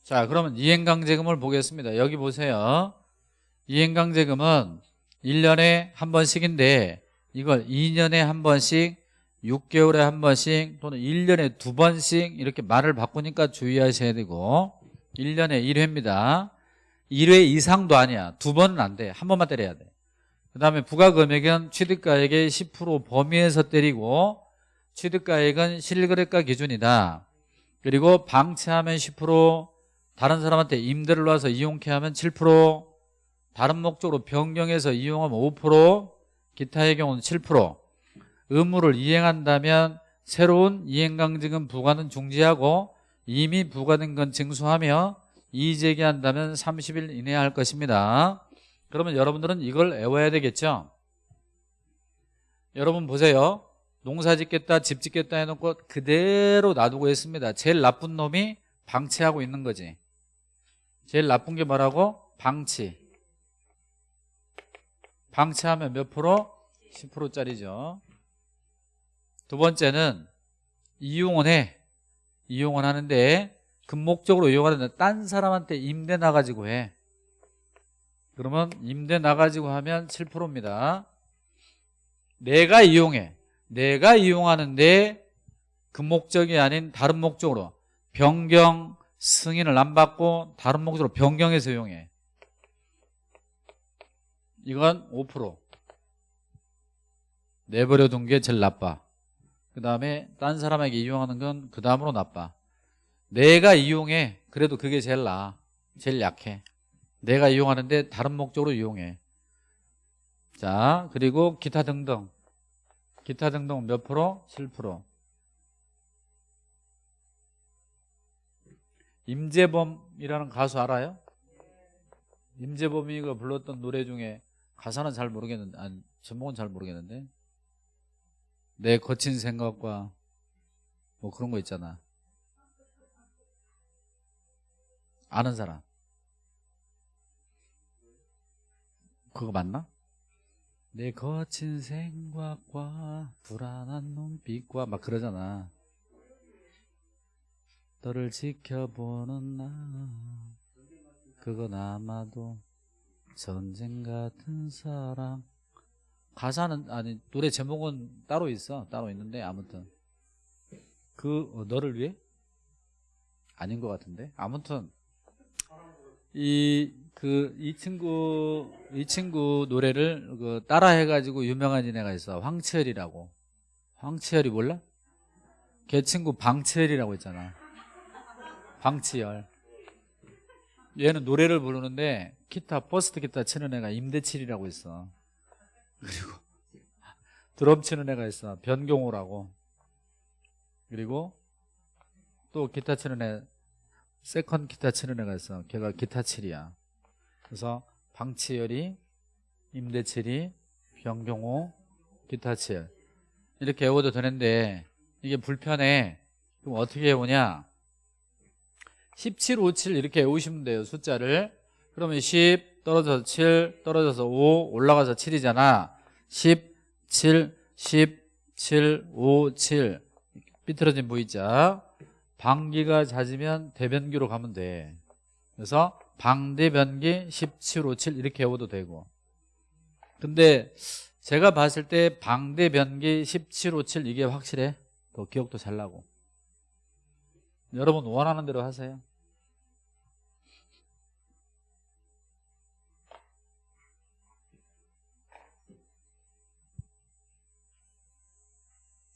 자 그러면 이행강제금을 보겠습니다. 여기 보세요. 이행강제금은 1년에 한 번씩인데 이걸 2년에 한 번씩 6개월에 한 번씩 또는 1년에 두 번씩 이렇게 말을 바꾸니까 주의하셔야 되고 1년에 1회입니다. 1회 이상도 아니야. 두 번은 안 돼 한 번만 때려야 돼 그 다음에 부가금액은 취득가액의 10% 범위에서 때리고 취득가액은 실거래가 기준이다. 그리고 방치하면 10% 다른 사람한테 임대를 놔서 이용케 하면 7% 다른 목적으로 변경해서 이용하면 5% 기타의 경우는 7% 의무를 이행한다면 새로운 이행강제금 부과는 중지하고 이미 부과된 건 징수하며 이의제기한다면 30일 이내에 할 것입니다 그러면 여러분들은 이걸 외워야 되겠죠? 여러분 보세요. 농사 짓겠다 집 짓겠다 해놓고 그대로 놔두고 있습니다. 제일 나쁜 놈이 방치하고 있는 거지. 제일 나쁜 게 뭐라고? 방치. 방치하면 몇 프로? 10%짜리죠. 두 번째는 이용은 해. 이용은 하는데 금목적으로 이용하는데 딴 사람한테 임대 나가지고 해 그러면 임대 나가지고 하면 7%입니다. 내가 이용해. 내가 이용하는데 금목적이 아닌 다른 목적으로 변경 승인을 안 받고 다른 목적으로 변경해서 이용해. 이건 5% 내버려 둔 게 제일 나빠. 그 다음에 딴 사람에게 이용하는 건 그 다음으로 나빠. 내가 이용해. 그래도 그게 제일 나아 제일 약해 내가 이용하는데 다른 목적으로 이용해. 자 그리고 기타 등등. 기타 등등 몇 프로? 7% 임재범이라는 가수 알아요? 임재범이가 불렀던 노래 중에 가사는 잘 모르겠는데 아니 제목은 잘 모르겠는데. 내 거친 생각과 뭐 그런 거 있잖아. 아는 사람 그거 맞나? 내 거친 생각과 불안한 눈빛과 막 그러잖아. 너를 지켜보는 나 그건 아마도 전쟁 같은 사랑 가사는 아니 노래 제목은 따로 있어. 따로 있는데 아무튼. 그 어, 너를 위해? 아닌 것 같은데? 아무튼. 이 그 이 친구 이 친구 노래를 그 따라 해가지고 유명한 애가 있어. 황치열이라고. 황치열이 몰라? 걔 친구 방치열이라고 있잖아. 방치열. 얘는 노래를 부르는데 기타 first 기타 치는 애가 임대칠이라고 있어. 그리고 드럼 치는 애가 있어. 변경호라고. 그리고 또 기타 치는 애 second 기타 치는 애가 있어. 걔가 기타 칠이야 그래서 방치열이 임대칠이 변경호 기타 칠 이렇게 외워도 되는데 이게 불편해. 그럼 어떻게 외우냐? 17, 5, 7 이렇게 외우시면 돼요 숫자를. 그러면 10 떨어져서 7 떨어져서 5 올라가서 7이잖아. 10, 7, 10, 7, 5, 7 삐뚤어진 보이자. 방기가 잦으면 대변기로 가면 돼. 그래서 방대변기 17, 5, 7 이렇게 외워도 되고. 근데 제가 봤을 때 방대변기 17, 5, 7 이게 확실해? 더 기억도 잘 나고. 여러분 원하는 대로 하세요.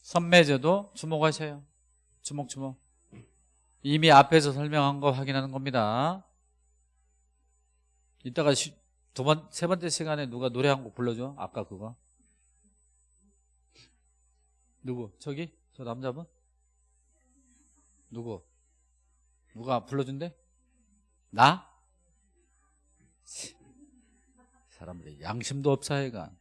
선매제도 주목하셔요. 주목 주목. 이미 앞에서 설명한 거 확인하는 겁니다 이따가 시, 두 번, 세 번째 시간에 누가 노래 한 곡 불러줘 아까 그거 누구? 저기? 저 남자분? 누구? 누가 불러준대? 나? 사람들이 양심도 없어 얘가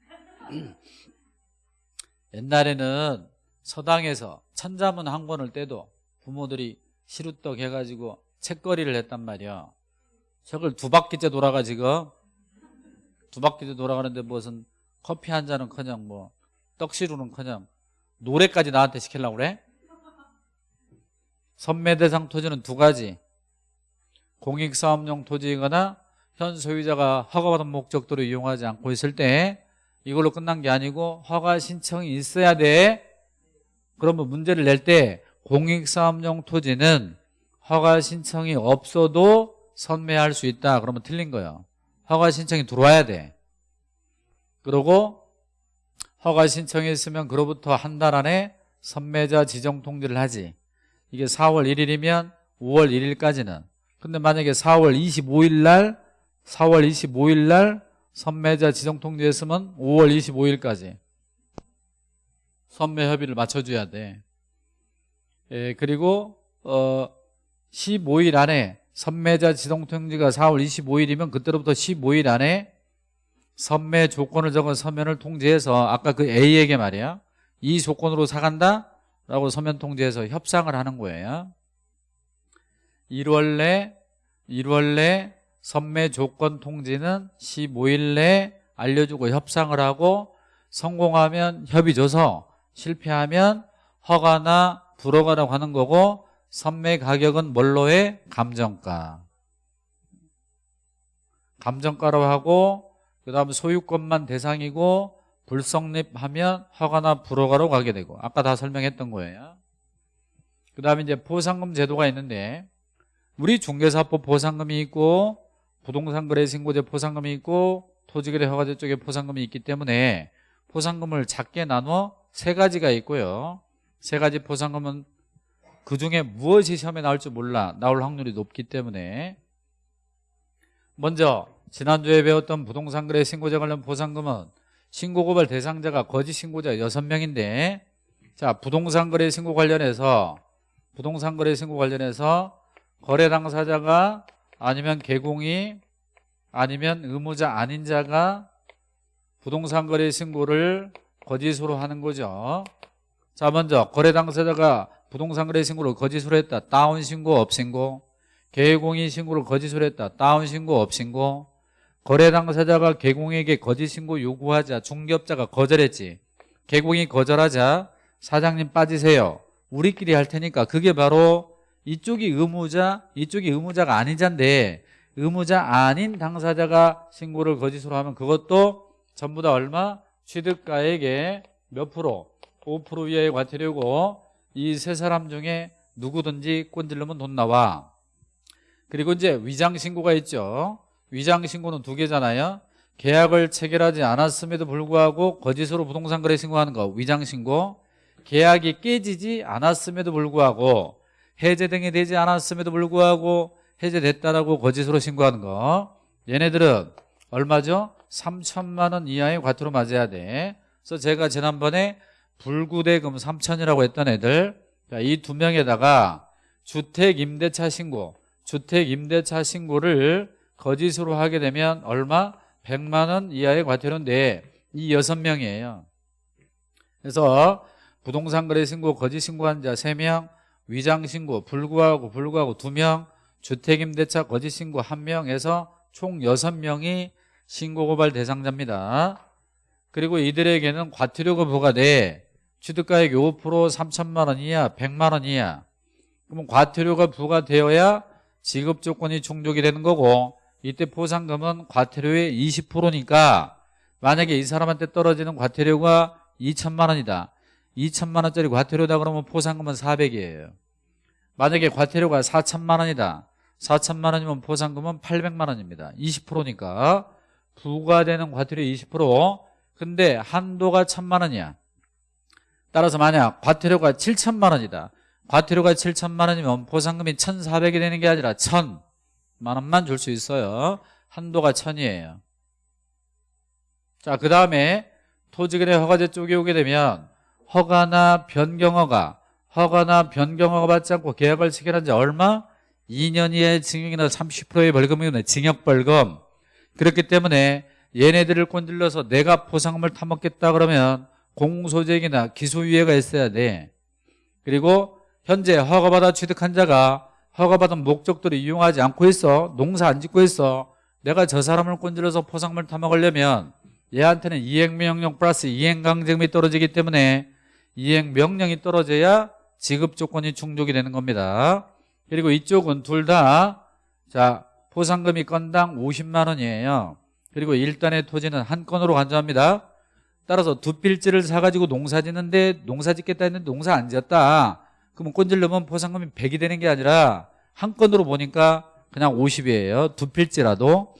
<clears throat> 옛날에는 서당에서 천자문 한 권을 떼도 부모들이 시루떡 해가지고 책거리를 했단 말이야 저걸 두 바퀴째 돌아가지고 두 바퀴째 돌아가는데 무슨 커피 한 잔은 그냥 뭐 떡시루는 그냥 노래까지 나한테 시키려고 그래? 선매대상 토지는 두 가지. 공익사업용 토지이거나 현 소유자가 허가받은 목적도로 이용하지 않고 있을 때 이걸로 끝난 게 아니고 허가 신청이 있어야 돼. 그러면 문제를 낼 때 공익사업용 토지는 허가 신청이 없어도 선매할 수 있다. 그러면 틀린 거예요. 허가 신청이 들어와야 돼. 그리고 허가 신청이 있으면 그로부터 한 달 안에 선매자 지정 통지를 하지. 이게 4월 1일이면 5월 1일까지는. 근데 만약에 4월 25일 날 4월 25일 날 선매자 지정 통지했으면 5월 25일까지 선매 협의를 맞춰줘야 돼. 예, 그리고 어 15일 안에 선매자 지정 통지가 4월 25일이면 그때로부터 15일 안에 선매 조건을 적은 서면을 통지해서 아까 그 A에게 말이야. 이 조건으로 사간다? 라고 서면 통지해서 협상을 하는 거예요. 1월 내 1월 내 선매 조건 통지는 15일 내 알려주고 협상을 하고 성공하면 협의 줘서 실패하면 허가나 불허가라고 하는 거고 선매 가격은 뭘로 해? 감정가 감정가로 하고 그 다음 소유권만 대상이고 불성립하면 허가나 불허가로 가게 되고 아까 다 설명했던 거예요 그 다음에 이제 보상금 제도가 있는데 우리 중개사법 보상금이 있고 부동산 거래 신고제 보상금이 있고 토지거래 허가제 쪽에 보상금이 있기 때문에 보상금을 작게 나눠 세 가지가 있고요 세 가지 보상금은 그 중에 무엇이 시험에 나올 줄 몰라 나올 확률이 높기 때문에 먼저 지난주에 배웠던 부동산 거래 신고제 관련 보상금은 신고고발 대상자가 거짓 신고자 6명인데 자 부동산 거래 신고 관련해서 부동산 거래 신고 관련해서 거래 당사자가 아니면 개공이 아니면 의무자 아닌 자가 부동산 거래 신고를 거짓으로 하는 거죠. 자 먼저 거래 당사자가 부동산 거래 신고를 거짓으로 했다. 다운 신고 업 신고. 개공이 신고를 거짓으로 했다. 다운 신고 업 신고. 거래 당사자가 개공에게 거짓 신고 요구하자 중개업자가 거절했지. 개공이 거절하자 사장님 빠지세요. 우리끼리 할 테니까 그게 바로 이쪽이 의무자 이쪽이 의무자가 자인데 의무자 아닌 당사자가 신고를 거짓으로 하면 그것도 전부 다 얼마? 취득가액의 몇 프로? 5% 이하의 과태료고 이 세 사람 중에 누구든지 꼰질르면 돈 나와. 그리고 이제 위장 신고가 있죠. 위장 신고는 두 개잖아요. 계약을 체결하지 않았음에도 불구하고 거짓으로 부동산 거래 신고하는 거 위장 신고. 계약이 깨지지 않았음에도 불구하고 해제 등이 되지 않았음에도 불구하고 해제됐다라고 거짓으로 신고하는 거. 얘네들은 얼마죠? 3천만 원 이하의 과태료 맞아야 돼. 그래서 제가 지난번에 불구대금 3천이라고 했던 애들 이 두 명에다가 주택 임대차 신고 주택 임대차 신고를 거짓으로 하게 되면 얼마? 100만 원 이하의 과태료인데 이 여섯 명이에요. 그래서 부동산 거래 신고 거짓 신고한 자 3명, 위장 신고 불구하고 불구하고 2명, 주택 임대차 거짓 신고 1명에서 총 6명이 신고 고발 대상자입니다. 그리고 이들에게는 과태료가 부과돼 취득가액 5% 3천만 원 이하 100만 원 이하. 그러면 과태료가 부과되어야 지급 조건이 충족이 되는 거고 이때 포상금은 과태료의 20%니까 만약에 이 사람한테 떨어지는 과태료가 2천만 원이다. 2천만 원짜리 과태료다 그러면 포상금은 400이에요. 만약에 과태료가 4천만 원이다. 4천만 원이면 포상금은 800만 원입니다. 20%니까. 부과되는 과태료 20% 근데 한도가 1천만 원이야 따라서 만약 과태료가 7천만 원이다. 과태료가 7천만 원이면 보상금이 1,400이 되는 게 아니라 1,000만 원만 줄 수 있어요. 한도가 1,000이에요. 자그 다음에 토지거래 허가제 쪽에 오게 되면 허가나 변경허가 허가나 변경허가 받지 않고 계약을 체결한 지 얼마? 2년 이하의 징역이나 30%의 벌금이나 징역벌금. 그렇기 때문에 얘네들을 꼰질러서 내가 보상금을 타먹겠다 그러면 공소쟁이나 기소유예가 있어야 돼. 그리고 현재 허가받아 취득한 자가 허가받은 목적들을 이용하지 않고 있어 농사 안 짓고 있어 내가 저 사람을 꼰질러서 포상금을 타먹으려면 얘한테는 이행명령 플러스 이행강제금이 떨어지기 때문에 이행명령이 떨어져야 지급 조건이 충족이 되는 겁니다. 그리고 이쪽은 둘 다 자 포상금이 건당 50만 원이에요. 그리고 일단의 토지는 한 건으로 간주합니다 따라서 두 필지를 사가지고 농사 짓는데 농사 짓겠다 했는데 농사 안 지었다. 그러면 꼰질르면 포상금이 100이 되는 게 아니라 한 건으로 보니까 그냥 50이에요. 두 필지라도.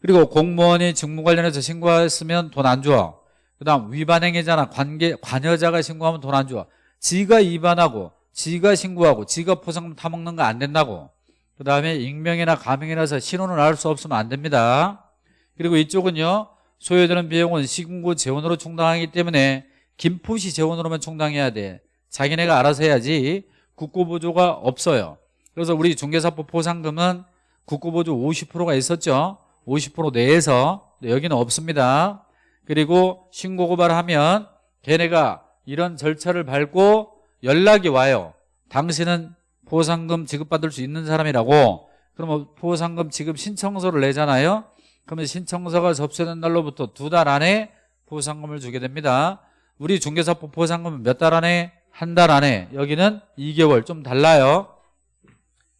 그리고 공무원이 직무 관련해서 신고했으면 돈 안 줘. 그 다음 위반행위자나 관계, 관여자가 신고하면 돈 안 줘. 지가 위반하고 지가 신고하고 지가 포상금 타먹는 거 안 된다고. 그 다음에 익명이나 가명이라서 신원을 알 수 없으면 안 됩니다. 그리고 이쪽은요 소요되는 비용은 시군구 재원으로 충당하기 때문에 김포시 재원으로만 충당해야 돼. 자기네가 알아서 해야지 국고보조가 없어요. 그래서 우리 중개사법 포상금은 국고보조 50%가 있었죠? 50% 내에서 여기는 없습니다. 그리고 신고 고발하면 걔네가 이런 절차를 밟고 연락이 와요. 당신은 포상금 지급받을 수 있는 사람이라고. 그러면 포상금 지급 신청서를 내잖아요 그러면 신청서가 접수된 날로부터 두 달 안에 포상금을 주게 됩니다. 우리 중개사법 포상금은 몇 달 안에? 한 달 안에. 여기는 2개월. 좀 달라요.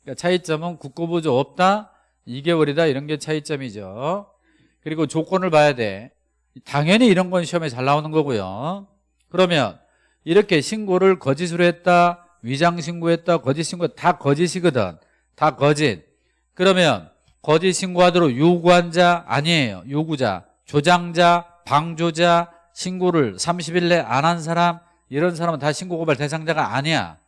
그러니까 차이점은 국고보조 없다 2개월이다 이런 게 차이점이죠. 그리고 조건을 봐야 돼. 당연히 이런 건 시험에 잘 나오는 거고요. 그러면 이렇게 신고를 거짓으로 했다 위장 신고했다 거짓 신고 다 거짓이거든. 다 거짓. 그러면 거짓 신고하도록 요구한 자 아니에요. 요구자 조장자 방조자 신고를 30일 내 안 한 사람 이런 사람은 다 신고 고발 대상자가 아니야.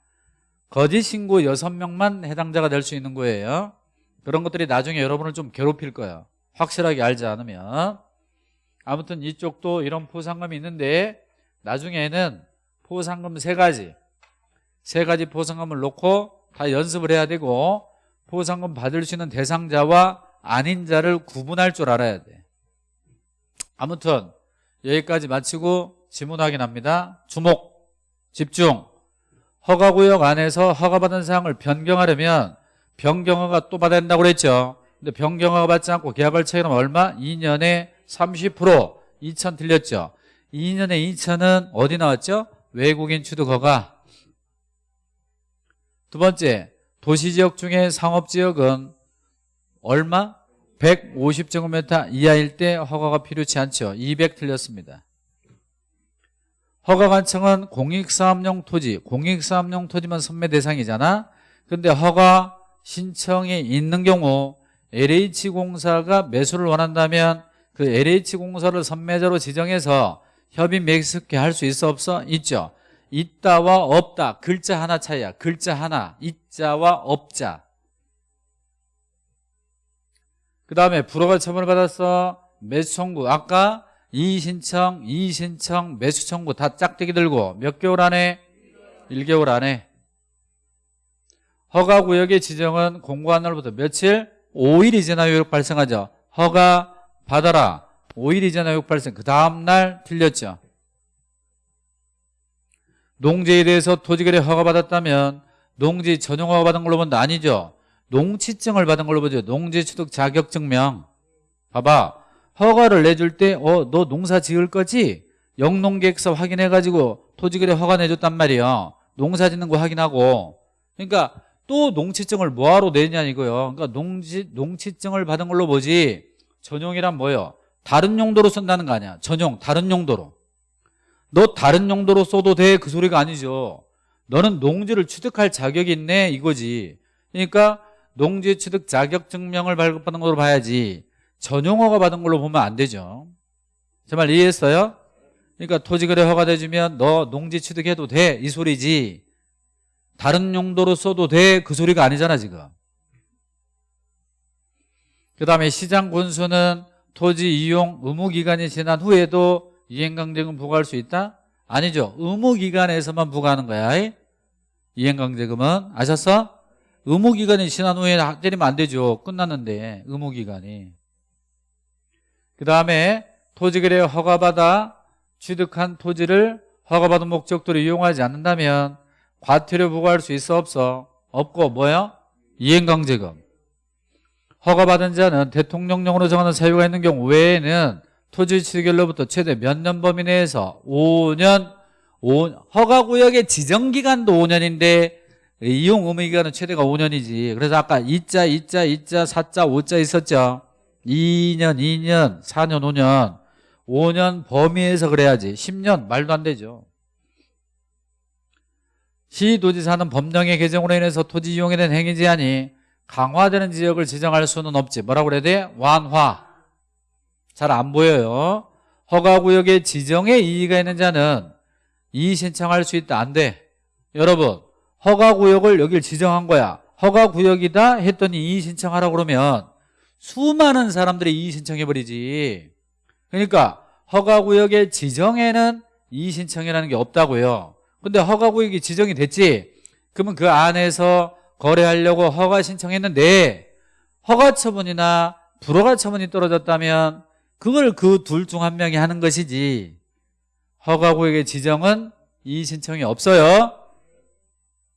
거짓 신고 6명만 해당자가 될 수 있는 거예요. 그런 것들이 나중에 여러분을 좀 괴롭힐 거예요. 확실하게 알지 않으면. 아무튼 이쪽도 이런 포상금이 있는데 나중에는 포상금 세 가지. 세 가지 포상금을 놓고 다 연습을 해야 되고 포상금 받을 수 있는 대상자와 아닌 자를 구분할 줄 알아야 돼. 아무튼 여기까지 마치고 지문 확인합니다. 주목 집중. 허가구역 안에서 허가받은 사항을 변경하려면 변경허가 또 받아야 된다고 그랬죠. 근데 변경허가 받지 않고 계약을 체결하면 얼마? 2년에 30% 2천 틀렸죠. 2년에 2천은 어디 나왔죠? 외국인 취득허가. 두 번째 도시지역 중에 상업지역은 얼마? 150제곱미터 이하일 때 허가가 필요치 않죠. 200 틀렸습니다. 허가관청은 공익사업용 토지, 공익사업용 토지만 선매 대상이잖아. 근데 허가 신청이 있는 경우 LH공사가 매수를 원한다면 그 LH공사를 선매자로 지정해서 협의 맺게 할수 있어 없어? 있죠. 있다와 없다 글자 하나 차이야. 글자 하나 있자와 없자. 그 다음에 불허가 처분을 받았어. 매수 청구 아까 이의 신청, 이의 신청, 매수 청구 다 짝대기 들고 몇 개월 안에? 1개월 안에 허가 구역의 지정은 공고한 날부터 며칠? 5일이 지나 요역 발생하죠. 허가 받아라. 5일이 지나 요역 발생. 그 다음 날 틀렸죠. 농지에 대해서 토지거래 허가받았다면 농지 전용 허가받은 걸로 본다. 아니죠. 농취증을 받은 걸로 보죠. 농지취득 자격증명. 봐봐. 허가를 내줄 때, 어, 너 농사 지을 거지? 영농계획서 확인해가지고 토지거래 허가 내줬단 말이야. 농사 짓는 거 확인하고. 그러니까 또 농취증을 뭐하러 내냐 이거요. 그러니까 농지, 농취증을 받은 걸로 보지. 전용이란 뭐예요? 다른 용도로 쓴다는 거 아니야. 전용, 다른 용도로. 너 다른 용도로 써도 돼? 그 소리가 아니죠. 너는 농지를 취득할 자격이 있네 이거지. 그러니까 농지 취득 자격 증명을 발급받은 걸로 봐야지. 전용허가 받은 걸로 보면 안 되죠. 제말 이해했어요? 그러니까 토지거래 허가돼주면 너 농지 취득해도 돼 이 소리지. 다른 용도로 써도 돼 그 소리가 아니잖아 지금. 그 다음에 시장 군수는 토지 이용 의무 기간이 지난 후에도 이행강제금 부과할 수 있다? 아니죠. 의무기간에서만 부과하는 거야. 이행강제금은 아셨어? 의무기간이 지난 후에 때리면 안 되죠. 끝났는데 의무기간이. 그 다음에 토지거래 허가받아 취득한 토지를 허가받은 목적도로 이용하지 않는다면 과태료 부과할 수 있어 없어? 없고 뭐요? 이행강제금. 허가받은 자는 대통령령으로 정하는 사유가 있는 경우 외에는 토지 취득일로부터 최대 몇 년 범위 내에서 5년 5, 허가구역의 지정기간도 5년인데 이용 의무기간은 최대가 5년이지. 그래서 아까 2자 2자 2자 4자 5자 있었죠? 2년 2년 4년 5년. 5년 범위에서 그래야지. 10년 말도 안 되죠. 시도지사는 법령의 개정으로 인해서 토지 이용에 대한 행위 제한이 강화되는 지역을 지정할 수는 없지. 뭐라고 그래야 돼? 완화 잘 안 보여요. 허가구역의 지정에 이의가 있는 자는 이의 신청할 수 있다. 안 돼. 여러분 허가구역을 여길 지정한 거야. 허가구역이다 했더니 이의 신청하라고 그러면 수많은 사람들이 이의 신청해버리지. 그러니까 허가구역의 지정에는 이의 신청이라는 게 없다고요. 근데 허가구역이 지정이 됐지? 그러면 그 안에서 거래하려고 허가 신청했는데 허가 처분이나 불허가 처분이 떨어졌다면 그걸 그 둘 중 한 명이 하는 것이지. 허가구역의 지정은 이의 신청이 없어요.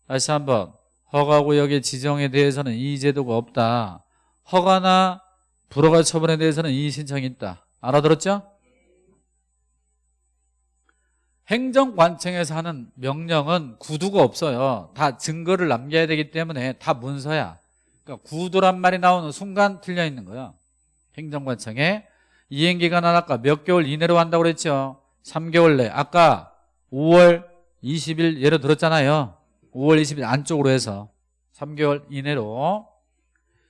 다시 한번. 허가구역의 지정에 대해서는 이의 제도가 없다. 허가나 불허가 처분에 대해서는 이의 신청이 있다. 알아들었죠? 행정관청에서 하는 명령은 구두가 없어요. 다 증거를 남겨야 되기 때문에 다 문서야. 그러니까 구두란 말이 나오는 순간 틀려 있는 거야. 행정관청에 이행기간 은 아까 몇 개월 이내로 한다고 그랬죠? 3개월 내. 아까 5월 20일 예로 들었잖아요. 5월 20일 안쪽으로 해서 3개월 이내로.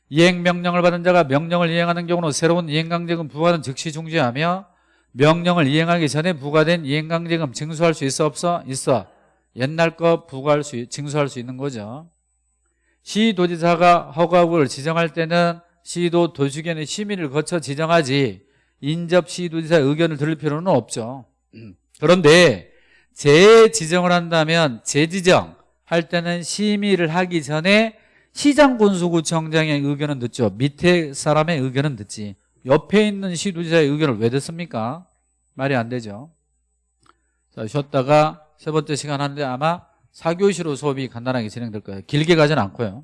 이행명령을 받은 자가 명령을 이행하는 경우는 새로운 이행강제금 부과는 즉시 중지하며 명령을 이행하기 전에 부과된 이행강제금 징수할 수 있어 없어? 있어. 옛날 거 부과할 수 징수할 수 있는 거죠. 시도지사가 허가구를 지정할 때는 시도 도시견의 심의를 거쳐 지정하지 인접 시도지사 의견을 들을 필요는 없죠. 그런데 재지정을 한다면 재지정 할 때는 심의를 하기 전에 시장 군수구청장의 의견은 듣죠. 밑에 사람의 의견은 듣지. 옆에 있는 시도지사의 의견을 왜 듣습니까? 말이 안 되죠. 자 쉬었다가 세 번째 시간 하는데 아마 4교시로 수업이 간단하게 진행될 거예요. 길게 가진 않고요